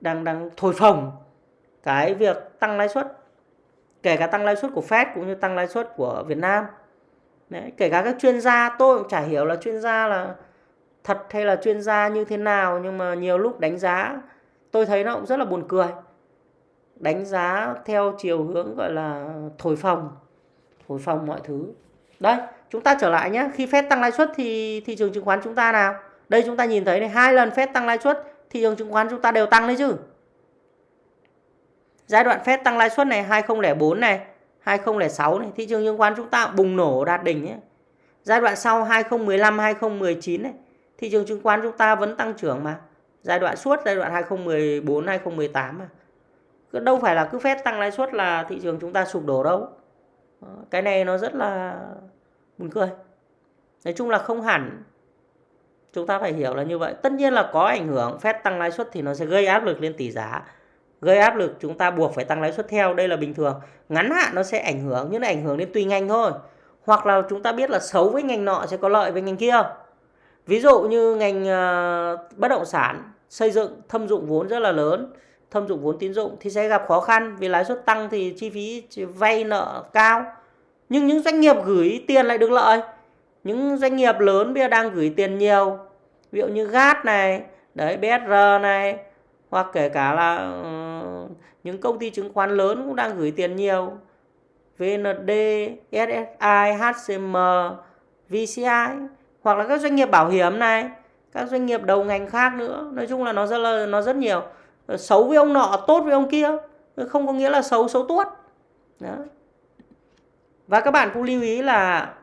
đang đang thổi phồng cái việc tăng lãi suất kể cả tăng lãi suất của Fed cũng như tăng lãi suất của Việt Nam. Đấy, kể cả các chuyên gia tôi cũng chả hiểu là chuyên gia là thật hay là chuyên gia như thế nào nhưng mà nhiều lúc đánh giá tôi thấy nó cũng rất là buồn cười. Đánh giá theo chiều hướng gọi là thổi phồng thổi phồng mọi thứ. Đây chúng ta trở lại nhé khi Fed tăng lãi suất thì thị trường chứng khoán chúng ta nào? Đây chúng ta nhìn thấy này hai lần phép tăng lãi suất thị trường chứng khoán chúng ta đều tăng đấy chứ? Giai đoạn Fed tăng lãi suất này 2004 này, 2006 này, thị trường chứng khoán chúng ta bùng nổ đạt đỉnh ấy. Giai đoạn sau 2015, 2019 này, thị trường chứng khoán chúng ta vẫn tăng trưởng mà. Giai đoạn suốt giai đoạn 2014, 2018 mà. Đâu phải là cứ Fed tăng lãi suất là thị trường chúng ta sụp đổ đâu. Cái này nó rất là buồn cười. Nói chung là không hẳn chúng ta phải hiểu là như vậy. Tất nhiên là có ảnh hưởng, Fed tăng lãi suất thì nó sẽ gây áp lực lên tỷ giá gây áp lực chúng ta buộc phải tăng lãi suất theo. Đây là bình thường. Ngắn hạn nó sẽ ảnh hưởng nhưng nó ảnh hưởng đến tùy ngành thôi. Hoặc là chúng ta biết là xấu với ngành nọ sẽ có lợi với ngành kia. Ví dụ như ngành uh, bất động sản xây dựng thâm dụng vốn rất là lớn thâm dụng vốn tín dụng thì sẽ gặp khó khăn vì lãi suất tăng thì chi phí vay nợ cao. Nhưng những doanh nghiệp gửi tiền lại được lợi. Những doanh nghiệp lớn bây giờ đang gửi tiền nhiều. Ví dụ như GAT này đấy BSR này hoặc kể cả là ừ, những công ty chứng khoán lớn cũng đang gửi tiền nhiều VND, SSI, HCM, VCI hoặc là các doanh nghiệp bảo hiểm này, các doanh nghiệp đầu ngành khác nữa. Nói chung là nó rất là nó rất nhiều. Xấu với ông nọ, tốt với ông kia, không có nghĩa là xấu xấu tốt. Đó. Và các bạn cũng lưu ý là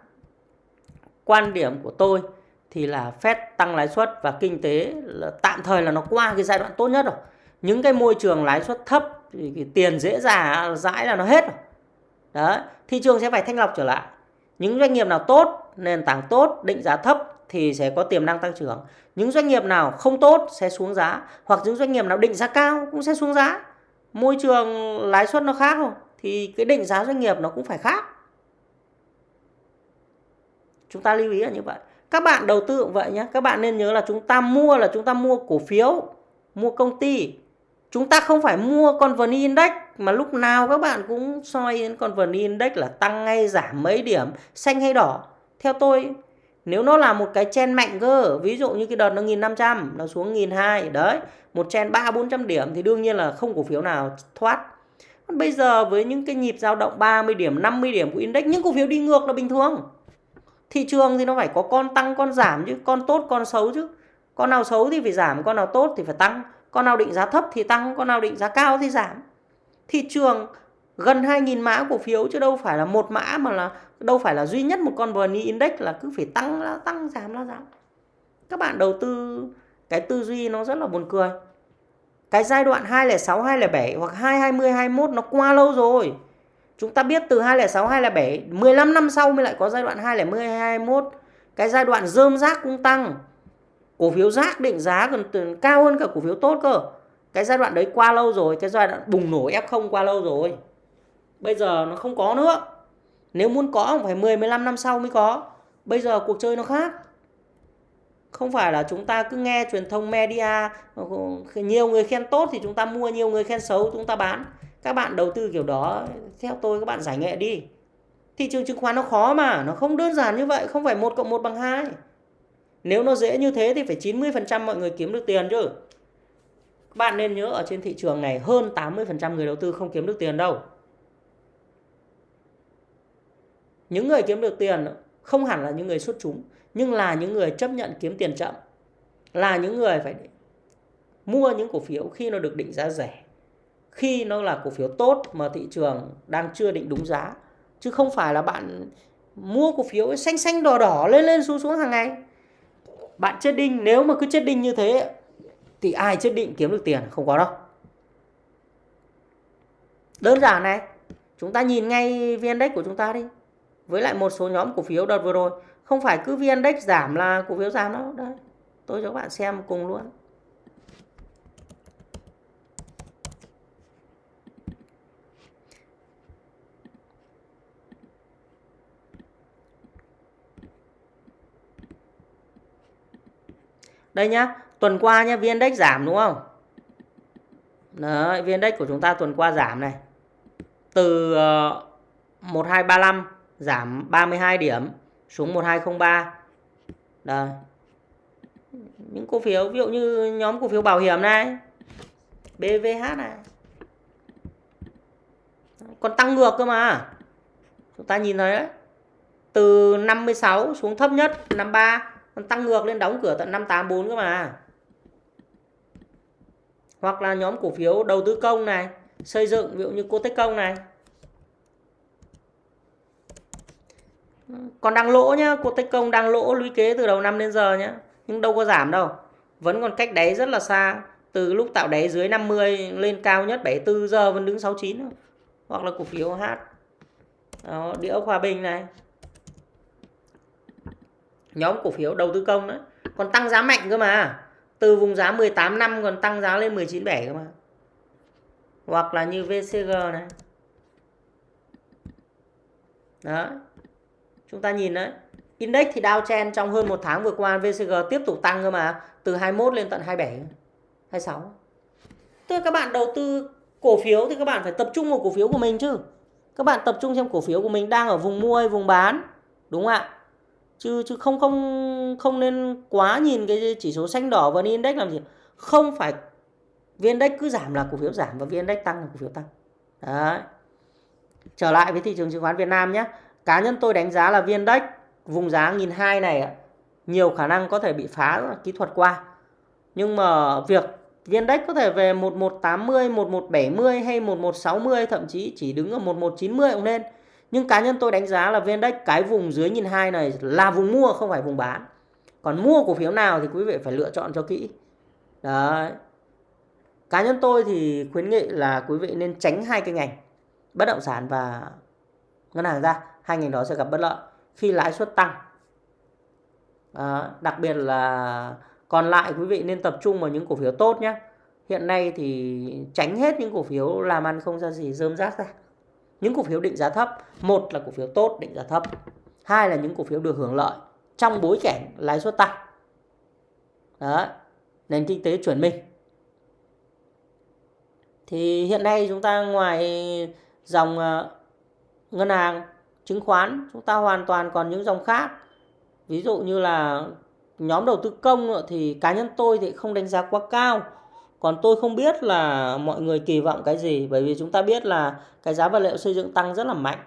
quan điểm của tôi thì là Fed tăng lãi suất và kinh tế là tạm thời là nó qua cái giai đoạn tốt nhất rồi. Những cái môi trường lãi suất thấp thì cái tiền dễ dàng dãi là nó hết rồi. Đấy, thị trường sẽ phải thanh lọc trở lại. Những doanh nghiệp nào tốt, nền tảng tốt, định giá thấp thì sẽ có tiềm năng tăng trưởng. Những doanh nghiệp nào không tốt sẽ xuống giá hoặc những doanh nghiệp nào định giá cao cũng sẽ xuống giá. Môi trường lãi suất nó khác rồi thì cái định giá doanh nghiệp nó cũng phải khác. Chúng ta lưu ý là như vậy. Các bạn đầu tư cũng vậy nhé. Các bạn nên nhớ là chúng ta mua là chúng ta mua cổ phiếu, mua công ty. Chúng ta không phải mua con VN Index mà lúc nào các bạn cũng soi đến con VN Index là tăng hay giảm mấy điểm, xanh hay đỏ. Theo tôi, nếu nó là một cái chen mạnh cơ, ví dụ như cái đợt nó 1500, nó xuống 1200, đấy, một chen 3 400 điểm thì đương nhiên là không cổ phiếu nào thoát. Còn bây giờ với những cái nhịp dao động 30 điểm, 50 điểm của index, những cổ phiếu đi ngược là bình thường thị trường thì nó phải có con tăng, con giảm chứ, con tốt, con xấu chứ. Con nào xấu thì phải giảm, con nào tốt thì phải tăng. Con nào định giá thấp thì tăng, con nào định giá cao thì giảm. Thị trường gần 2.000 mã cổ phiếu chứ đâu phải là một mã mà là, đâu phải là duy nhất một con VN Index là cứ phải tăng là tăng, giảm là giảm. Các bạn đầu tư, cái tư duy nó rất là buồn cười. Cái giai đoạn 206 207 hoặc 220 21 nó qua lâu rồi. Chúng ta biết từ 206, 207, 15 năm sau mới lại có giai đoạn 201, 221. Cái giai đoạn rơm rác cũng tăng. Cổ phiếu rác định giá còn cao hơn cả cổ phiếu tốt cơ. Cái giai đoạn đấy qua lâu rồi, cái giai đoạn bùng nổ F0 qua lâu rồi. Bây giờ nó không có nữa. Nếu muốn có phải 10, 15 năm sau mới có. Bây giờ cuộc chơi nó khác. Không phải là chúng ta cứ nghe truyền thông media, nhiều người khen tốt thì chúng ta mua, nhiều người khen xấu chúng ta bán các bạn đầu tư kiểu đó, theo tôi các bạn giải nghệ đi. Thị trường chứng khoán nó khó mà, nó không đơn giản như vậy, không phải một cộng một bằng hai. Nếu nó dễ như thế thì phải 90% mọi người kiếm được tiền chứ. Các bạn nên nhớ ở trên thị trường này, hơn 80% người đầu tư không kiếm được tiền đâu. Những người kiếm được tiền không hẳn là những người xuất chúng, nhưng là những người chấp nhận kiếm tiền chậm. Là những người phải mua những cổ phiếu khi nó được định giá rẻ khi nó là cổ phiếu tốt mà thị trường đang chưa định đúng giá. Chứ không phải là bạn mua cổ phiếu xanh xanh đỏ đỏ lên lên xuống xuống hàng ngày. Bạn chết đinh, nếu mà cứ chết đinh như thế, thì ai chết định kiếm được tiền? Không có đâu. Đơn giản này, chúng ta nhìn ngay vn index của chúng ta đi. Với lại một số nhóm cổ phiếu đợt vừa rồi, không phải cứ vn index giảm là cổ phiếu giảm đâu. Đấy, tôi cho các bạn xem cùng luôn. Đây nhá, tuần qua nhá, VN Index giảm đúng không? Đấy, VN Index của chúng ta tuần qua giảm này. Từ ờ, uh, 1235 giảm 32 điểm xuống 1203. Đấy. Những cổ phiếu ví dụ như nhóm cổ phiếu bảo hiểm này, BVH này. Còn tăng ngược cơ mà. Chúng ta nhìn thấy đấy. Từ 56 xuống thấp nhất 53 tăng ngược lên đóng cửa tận 584 cơ mà. Hoặc là nhóm cổ phiếu đầu tư công này xây dựng ví dụ như cô tích Công này. Còn đang lỗ nhá cô tích Công đang lỗ lũy kế từ đầu năm đến giờ nhá nhưng đâu có giảm đâu. Vẫn còn cách đáy rất là xa từ lúc tạo đáy dưới 50 lên cao nhất 74 giờ vẫn đứng 69 hoặc là cổ phiếu H đó, đĩa Hòa Bình này nhóm cổ phiếu đầu tư công đấy còn tăng giá mạnh cơ mà. Từ vùng giá 18 năm còn tăng giá lên 19 7 cơ mà. Hoặc là như VCG này. Đó. Chúng ta nhìn đấy index thì downtrend Chen trong hơn một tháng vừa qua VCG tiếp tục tăng cơ mà, từ 21 lên tận 27 26 tức là các bạn đầu tư cổ phiếu thì các bạn phải tập trung vào cổ phiếu của mình chứ. Các bạn tập trung xem cổ phiếu của mình đang ở vùng mua hay vùng bán, đúng không ạ? Chứ chứ không không không nên quá nhìn cái chỉ số xanh đỏ và index làm gì. Không phải vn index cứ giảm là cổ phiếu giảm và vn index tăng là cổ phiếu tăng. Đấy. Trở lại với thị trường chứng khoán Việt Nam nhé. Cá nhân tôi đánh giá là vn index vùng giá nghìn hai này nhiều khả năng có thể bị phá kỹ thuật qua. Nhưng mà việc vn index có thể về 1180, 1170 hay 1160 thậm chí chỉ đứng ở 1190 cũng nên nhưng cá nhân tôi đánh giá là vn index cái vùng dưới nhìn hai này là vùng mua không phải vùng bán. Còn mua cổ phiếu nào thì quý vị phải lựa chọn cho kỹ. Đấy. Cá nhân tôi thì khuyến nghị là quý vị nên tránh hai cái ngành bất động sản và ngân hàng ra. Hai ngành đó sẽ gặp bất lợi khi lãi suất tăng. À, đặc biệt là còn lại quý vị nên tập trung vào những cổ phiếu tốt nhé hiện nay thì tránh hết những cổ phiếu làm ăn không ra gì rơm rác ra những cổ phiếu định giá thấp, một là cổ phiếu tốt định giá thấp, hai là những cổ phiếu được hưởng lợi trong bối cảnh lãi suất tăng. Đó nền kinh tế chuyển mình. Thì hiện nay chúng ta ngoài dòng ờ, ngân hàng, chứng khoán, chúng ta hoàn toàn còn những dòng khác. Ví dụ như là nhóm đầu tư công ờ, thì cá nhân tôi thì không đánh giá quá cao còn tôi không biết là mọi người kỳ vọng cái gì, bởi vì chúng ta biết là cái giá vật liệu xây dựng tăng rất là mạnh.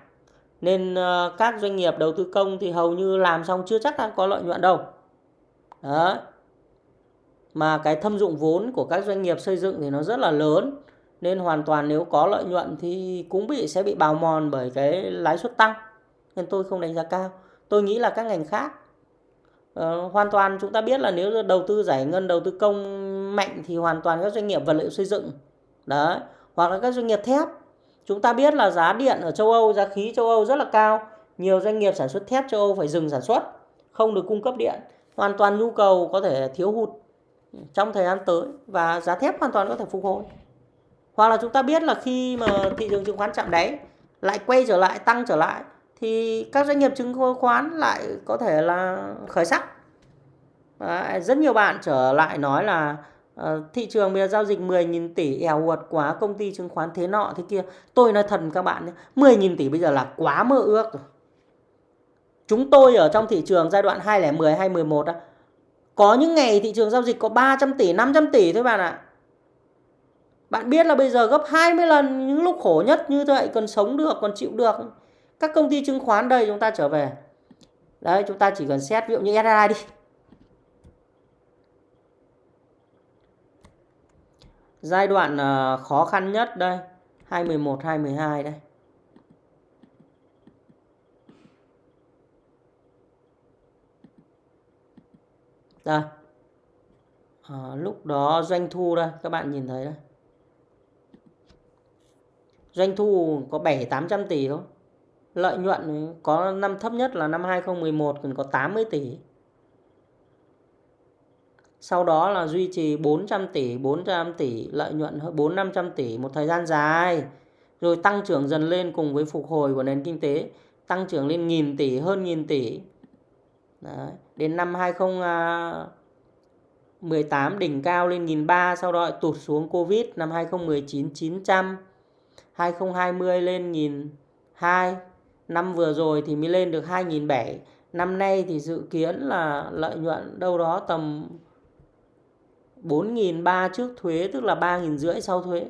Nên ờ, các doanh nghiệp đầu tư công thì hầu như làm xong chưa chắc đã có lợi nhuận đâu. Đó mà cái thâm dụng vốn của các doanh nghiệp xây dựng thì nó rất là lớn. Nên hoàn toàn nếu có lợi nhuận thì cũng bị, sẽ bị bào mòn bởi cái lãi suất tăng. Nên tôi không đánh giá cao. Tôi nghĩ là các ngành khác uh, hoàn toàn chúng ta biết là nếu đầu tư giải ngân đầu tư công mạnh thì hoàn toàn các doanh nghiệp vật liệu xây dựng. Đấy hoặc là các doanh nghiệp thép. Chúng ta biết là giá điện ở châu Âu giá khí châu Âu rất là cao. Nhiều doanh nghiệp sản xuất thép châu Âu phải dừng sản xuất không được cung cấp điện. Hoàn toàn nhu cầu có thể thiếu hụt trong thời gian tới và giá thép hoàn toàn có thể phục hồi. Hoặc là chúng ta biết là khi mà thị trường chứng khoán chạm đáy lại quay trở lại tăng trở lại thì các doanh nghiệp chứng khoán lại có thể là khởi sắc. Đấy, rất nhiều bạn trở lại nói là uh, thị trường bây giờ giao dịch 10.000 tỷ eo uột quá công ty chứng khoán thế nọ thế kia. Tôi nói thật các bạn 10.000 tỷ bây giờ là quá mơ ước rồi. Chúng tôi ở trong thị trường giai đoạn 2010 2011 á có những ngày thị trường giao dịch có 300 tỷ 500 tỷ thôi bạn ạ. Bạn biết là bây giờ gấp 20 lần những lúc khổ nhất như vậy còn sống được còn chịu được các công ty chứng khoán đây chúng ta trở về. Đấy chúng ta chỉ cần xét ví dụ như SSI đi. Giai đoạn ờ, khó khăn nhất đây 2011 2012 đây. Đây. À, lúc đó doanh thu đây các bạn nhìn thấy đây. Doanh thu có 7 800 tỷ thôi lợi nhuận có năm thấp nhất là năm 2011 còn có 80 tỷ. Sau đó là duy trì 400 tỷ 400 tỷ, lợi nhuận hơn 4 500 tỷ một thời gian dài. Rồi tăng trưởng dần lên cùng với phục hồi của nền kinh tế, tăng trưởng lên nghìn tỷ, hơn nghìn tỷ. Đấy. đến năm 2018 đỉnh cao lên nghìn ba, sau đó tụt xuống Covid năm 2019 900 2020 lên nghìn hai năm vừa rồi thì mới lên được 2.700 năm nay thì dự kiến là lợi nhuận đâu đó tầm 4.300 trước thuế, tức là 3.500 sau thuế.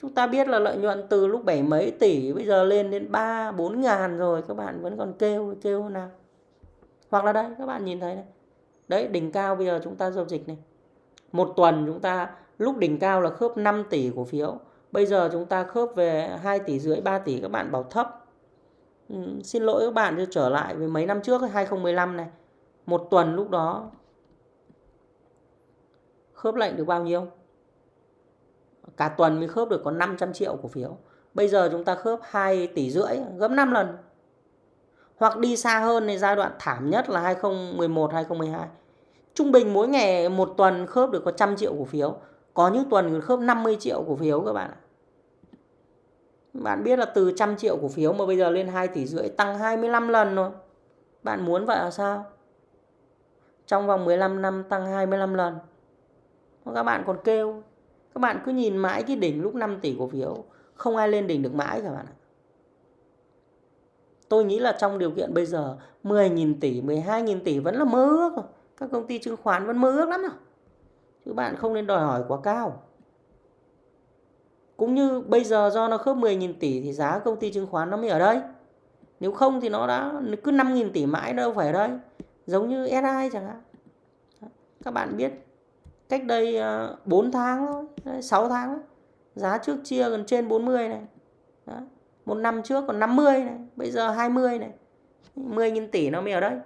Chúng ta biết là lợi nhuận từ lúc bảy mấy tỷ, bây giờ lên đến 3 4 ngàn rồi, các bạn vẫn còn kêu kêu nào. Hoặc là đây, các bạn nhìn thấy này. Đấy, đỉnh cao bây giờ chúng ta giao dịch này. Một tuần chúng ta, lúc đỉnh cao là khớp 5 tỷ cổ phiếu bây giờ chúng ta khớp về 2 tỷ rưỡi 3 tỷ các bạn bảo thấp. Ừ, xin lỗi các bạn cho trở lại với mấy năm trước 2015 này. Một tuần lúc đó khớp lệnh được bao nhiêu? Cả tuần mới khớp được có 500 triệu cổ phiếu. Bây giờ chúng ta khớp 2 tỷ rưỡi gấp 5 lần. Hoặc đi xa hơn thì giai đoạn thảm nhất là 2011 2012 trung bình mỗi ngày một tuần khớp được có trăm triệu cổ phiếu. Có những tuần khớp 50 triệu cổ phiếu các bạn ạ bạn biết là từ trăm triệu cổ phiếu mà bây giờ lên 2 tỷ rưỡi tăng 25 lần rồi. Bạn muốn vậy là sao? Trong vòng 15 năm tăng 25 lần. Các bạn còn kêu. Các bạn cứ nhìn mãi cái đỉnh lúc 5 tỷ cổ phiếu. Không ai lên đỉnh được mãi các bạn ạ. Tôi nghĩ là trong điều kiện bây giờ 10.000 tỷ 12.000 tỷ vẫn là mơ ước rồi. Các công ty chứng khoán vẫn mơ ước lắm rồi. Chứ bạn không nên đòi hỏi quá cao cũng như bây giờ do nó khớp 10.000 tỷ thì giá công ty chứng khoán nó mới ở đây. Nếu không thì nó đã cứ 5.000 tỷ mãi đâu phải ở đây. Giống như SI chẳng hạn. Các bạn biết cách đây ờ, 4 tháng thôi 6 tháng giá trước chia gần trên 40 này. Đó. một năm trước còn 50 này, bây giờ 20 này. 10.000 tỷ nó mới ở đây.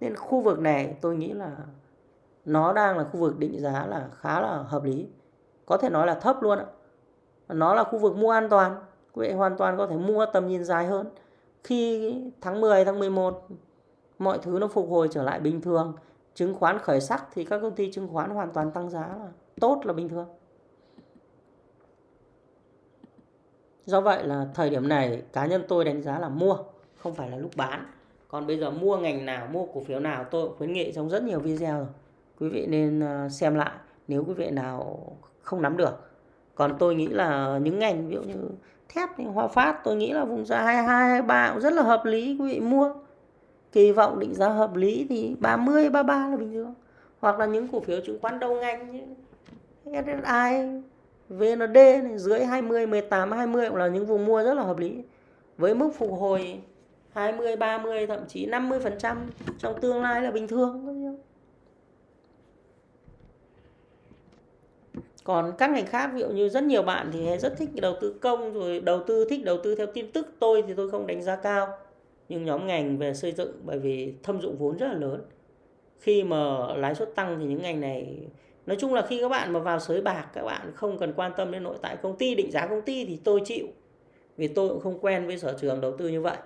Nên khu vực này tôi nghĩ là nó đang là khu vực định giá là khá là hợp lý. Có thể nói là thấp luôn ạ nó là khu vực mua an toàn. Quý vị hoàn toàn có thể mua tầm nhìn dài hơn. Khi tháng 10 tháng 11 mọi thứ nó phục hồi trở lại bình thường. Chứng khoán khởi sắc thì các công ty chứng khoán hoàn toàn tăng giá là tốt là bình thường. Do vậy là thời điểm này, cá nhân tôi đánh giá là mua, không phải là lúc bán. Còn bây giờ mua ngành nào, mua cổ phiếu nào, tôi khuyến nghị trong rất nhiều video rồi. Quý vị nên à, xem lại. Nếu quý vị nào không nắm được còn tôi nghĩ là những ngành ví dụ như thép thì Hòa Phát tôi nghĩ là vùng giá 22 23 cũng rất là hợp lý quý vị mua. Kỳ vọng định giá hợp lý thì 30 33 là bình thường. Hoặc là những cổ phiếu chứng khoán đầu ngành như SSI VND này, dưới 20 18 20 cũng là những vùng mua rất là hợp lý. Với mức phục hồi 20 30 thậm chí 50% trong tương lai là bình thường còn các ngành khác, ví dụ như rất nhiều bạn thì rất thích đầu tư công, rồi đầu tư, thích đầu tư theo tin tức. Tôi thì tôi không đánh giá cao. Nhưng nhóm ngành về xây dựng, bởi vì thâm dụng vốn rất là lớn. Khi mà lãi suất tăng thì những ngành này, nói chung là khi các bạn mà vào sới bạc, các bạn không cần quan tâm đến nội tại công ty, định giá công ty thì tôi chịu. Vì tôi cũng không quen với sở trường đầu tư như vậy.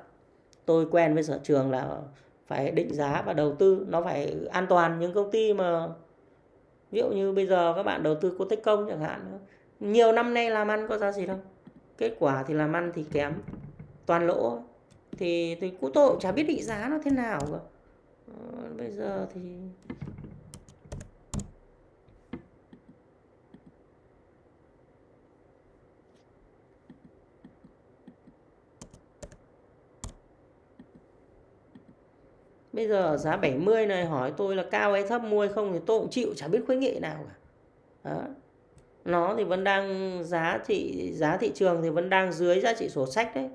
Tôi quen với sở trường là phải định giá và đầu tư, nó phải an toàn. Những công ty mà ví dụ như bây giờ các bạn đầu tư cô tích công chẳng hạn, nhiều năm nay làm ăn có ra gì đâu. Kết quả thì làm ăn thì kém, toàn lỗ. Thì thì cô tôi cũng chả biết định giá nó thế nào cả ờ, bây giờ thì Bây giờ giá 70 này hỏi tôi là cao hay thấp, mua hay không thì tôi cũng chịu, chả biết khuyến nghị nào cả. Đó. Nó thì vẫn đang giá thị giá thị trường thì vẫn đang dưới giá trị sổ sách đấy.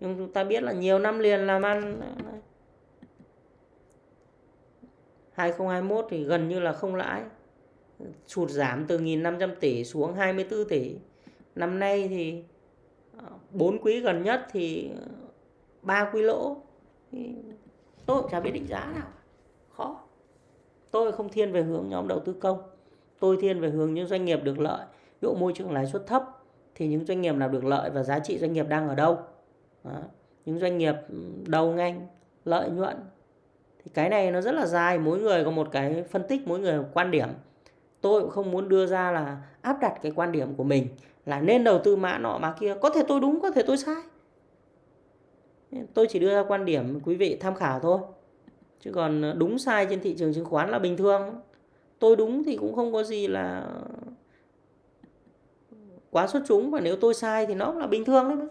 Nhưng chúng ta biết là nhiều năm liền làm ăn 2021 thì gần như là không lãi. Sụt giảm từ 1.500 tỷ xuống 24 tỷ. Năm nay thì ờ, bốn quý gần nhất thì ờ, ba quý lỗ tôi cũng chả biết định giá nào. Khó. Tôi không thiên về hướng nhóm đầu tư công. Tôi thiên về hướng những doanh nghiệp được lợi. Ví dụ môi trường lãi suất thấp, thì những doanh nghiệp nào được lợi và giá trị doanh nghiệp đang ở đâu? Đó. những doanh nghiệp đầu ngành, lợi nhuận. Thì cái này nó rất là dài. Mỗi người có một cái phân tích, mỗi người một quan điểm. Tôi cũng không muốn đưa ra là áp đặt cái quan điểm của mình là nên đầu tư mã nọ mã kia. Có thể tôi đúng, có thể tôi sai tôi chỉ đưa ra quan điểm quý vị tham khảo thôi. Chứ còn ờ, đúng sai trên thị trường chứng khoán là bình thường. Tôi đúng thì cũng không có gì là quá xuất chúng, và nếu tôi sai thì nó cũng là bình thường đấy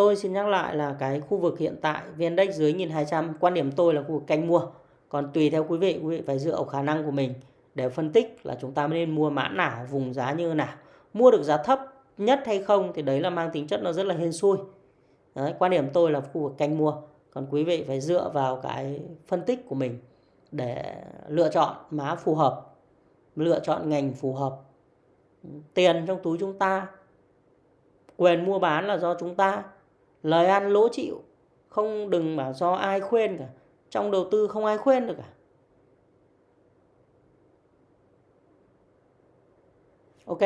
tôi xin nhắc lại là cái khu vực hiện tại, VN Index dưới 1200 quan điểm tôi là khu vực canh mua. Còn tùy theo quý vị quý vị phải dựa vào khả năng của mình để phân tích là chúng ta nên mua mã nào, vùng giá như nào mua được giá thấp nhất hay không thì đấy là mang tính chất nó rất là hên xui đấy, quan điểm tôi là khu vực canh mua còn quý vị phải dựa vào cái phân tích của mình để lựa chọn má phù hợp, lựa chọn ngành phù hợp. Tiền trong túi chúng ta, quyền mua bán là do chúng ta, lời ăn lỗ chịu, không đừng bảo do ai khuyên cả. Trong đầu tư không ai khuyên được cả. Ok,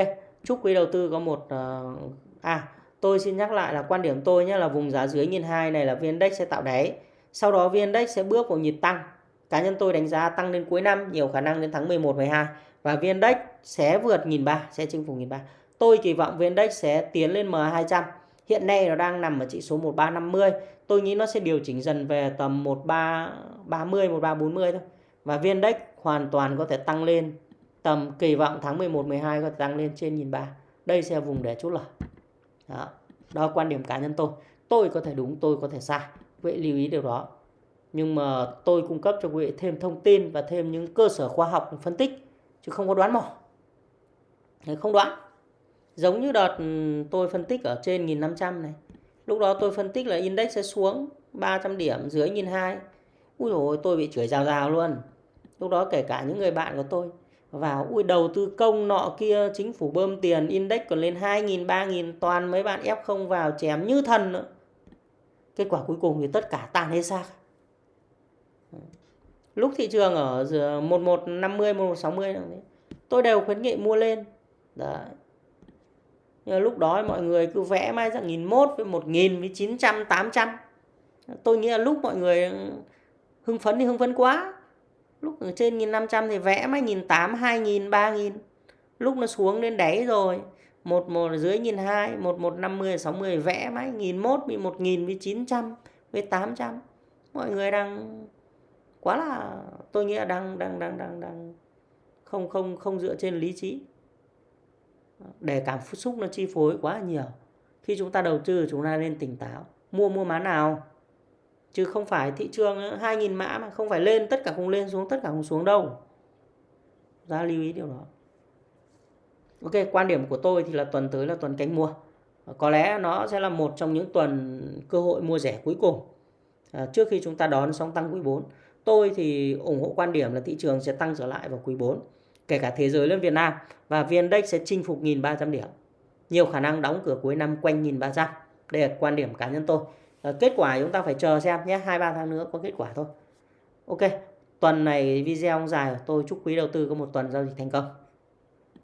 chúc quý đầu tư có một uh, à tôi xin nhắc lại là quan điểm tôi nhé là vùng giá dưới nghìn hai này là VN Index sẽ tạo đáy. Sau đó VN Index sẽ bước vào nhịp tăng. Cá nhân tôi đánh giá tăng đến cuối năm nhiều khả năng đến tháng 11 12 và VN Index sẽ vượt nghìn ba sẽ chinh phục nghìn ba. Tôi kỳ vọng VN Index sẽ tiến lên M200. Hiện nay nó đang nằm ở chỉ số 1350. Tôi nghĩ nó sẽ điều chỉnh dần về tầm 1330 1340 thôi. Và VN Index hoàn toàn có thể tăng lên tầm kỳ vọng tháng 11 12 có thể tăng lên trên nghìn ba. Đây sẽ là vùng để chốt lời. Đó. đó là quan điểm cá nhân tôi. Tôi có thể đúng, tôi có thể sai. Quý vị lưu ý điều đó. Nhưng mà tôi cung cấp cho quý vị thêm thông tin và thêm những cơ sở khoa học phân tích chứ không có đoán mò. Không đoán. Giống như đợt ừ, tôi phân tích ở trên 1500 này. Lúc đó tôi phân tích là index sẽ xuống 300 điểm dưới 1002. ui dồi tôi bị chửi rào rào luôn. Lúc đó kể cả những người bạn của tôi vào ui, đầu tư công nọ kia, chính phủ bơm tiền, index còn lên 2.000 3.000 toàn mấy bạn F0 vào, chém như thần nữa. Kết quả cuối cùng thì tất cả tan hết xác. Lúc thị trường ở 1150 1160 tôi đều khuyến nghị mua lên. Đấy. Nhưng lúc đó mọi người cứ vẽ mai ra nghìn mốt với một nghìn, với chín trăm, tám trăm. Tôi nghĩ là lúc mọi người hưng phấn thì hưng phấn quá lúc ở trên 1500 thì vẽ mấy 1800 2000 3000 lúc nó xuống đến đáy rồi, một một dưới nhìn hai, một một năm mươi, sáu mươi, vẽ mấy nghìn mốt bị một nghìn với chín trăm với tám trăm. Mọi người đang quá là, tôi nghĩ là đang đang đang đang đang không không không dựa trên lý trí. Để cảm xúc nó chi phối quá nhiều. Khi chúng ta đầu tư, chúng ta nên tỉnh táo. Mua mua má nào? Chứ không phải thị trường ờ, 2.000 mã mà không phải lên tất cả cùng lên xuống tất cả cùng xuống đâu. Ra lưu ý điều đó. Ok quan điểm của tôi thì là tuần tới là tuần cánh mua. Ờ, có lẽ nó sẽ là một trong những tuần cơ hội mua rẻ cuối cùng. À, trước khi chúng ta đón sóng tăng quý 4 tôi thì ủng hộ quan điểm là thị trường sẽ tăng trở lại vào quý 4 kể cả thế giới lên Việt Nam. Và VN Index sẽ chinh phục 1.300 điểm. Nhiều khả năng đóng cửa cuối năm quanh 1.300 đây là quan điểm cá nhân tôi. Ờ, kết quả chúng ta phải chờ xem nhé, hai, ba tháng nữa có kết quả thôi. Ok, tuần này video dài tôi chúc quý đầu tư có một tuần giao dịch thành công.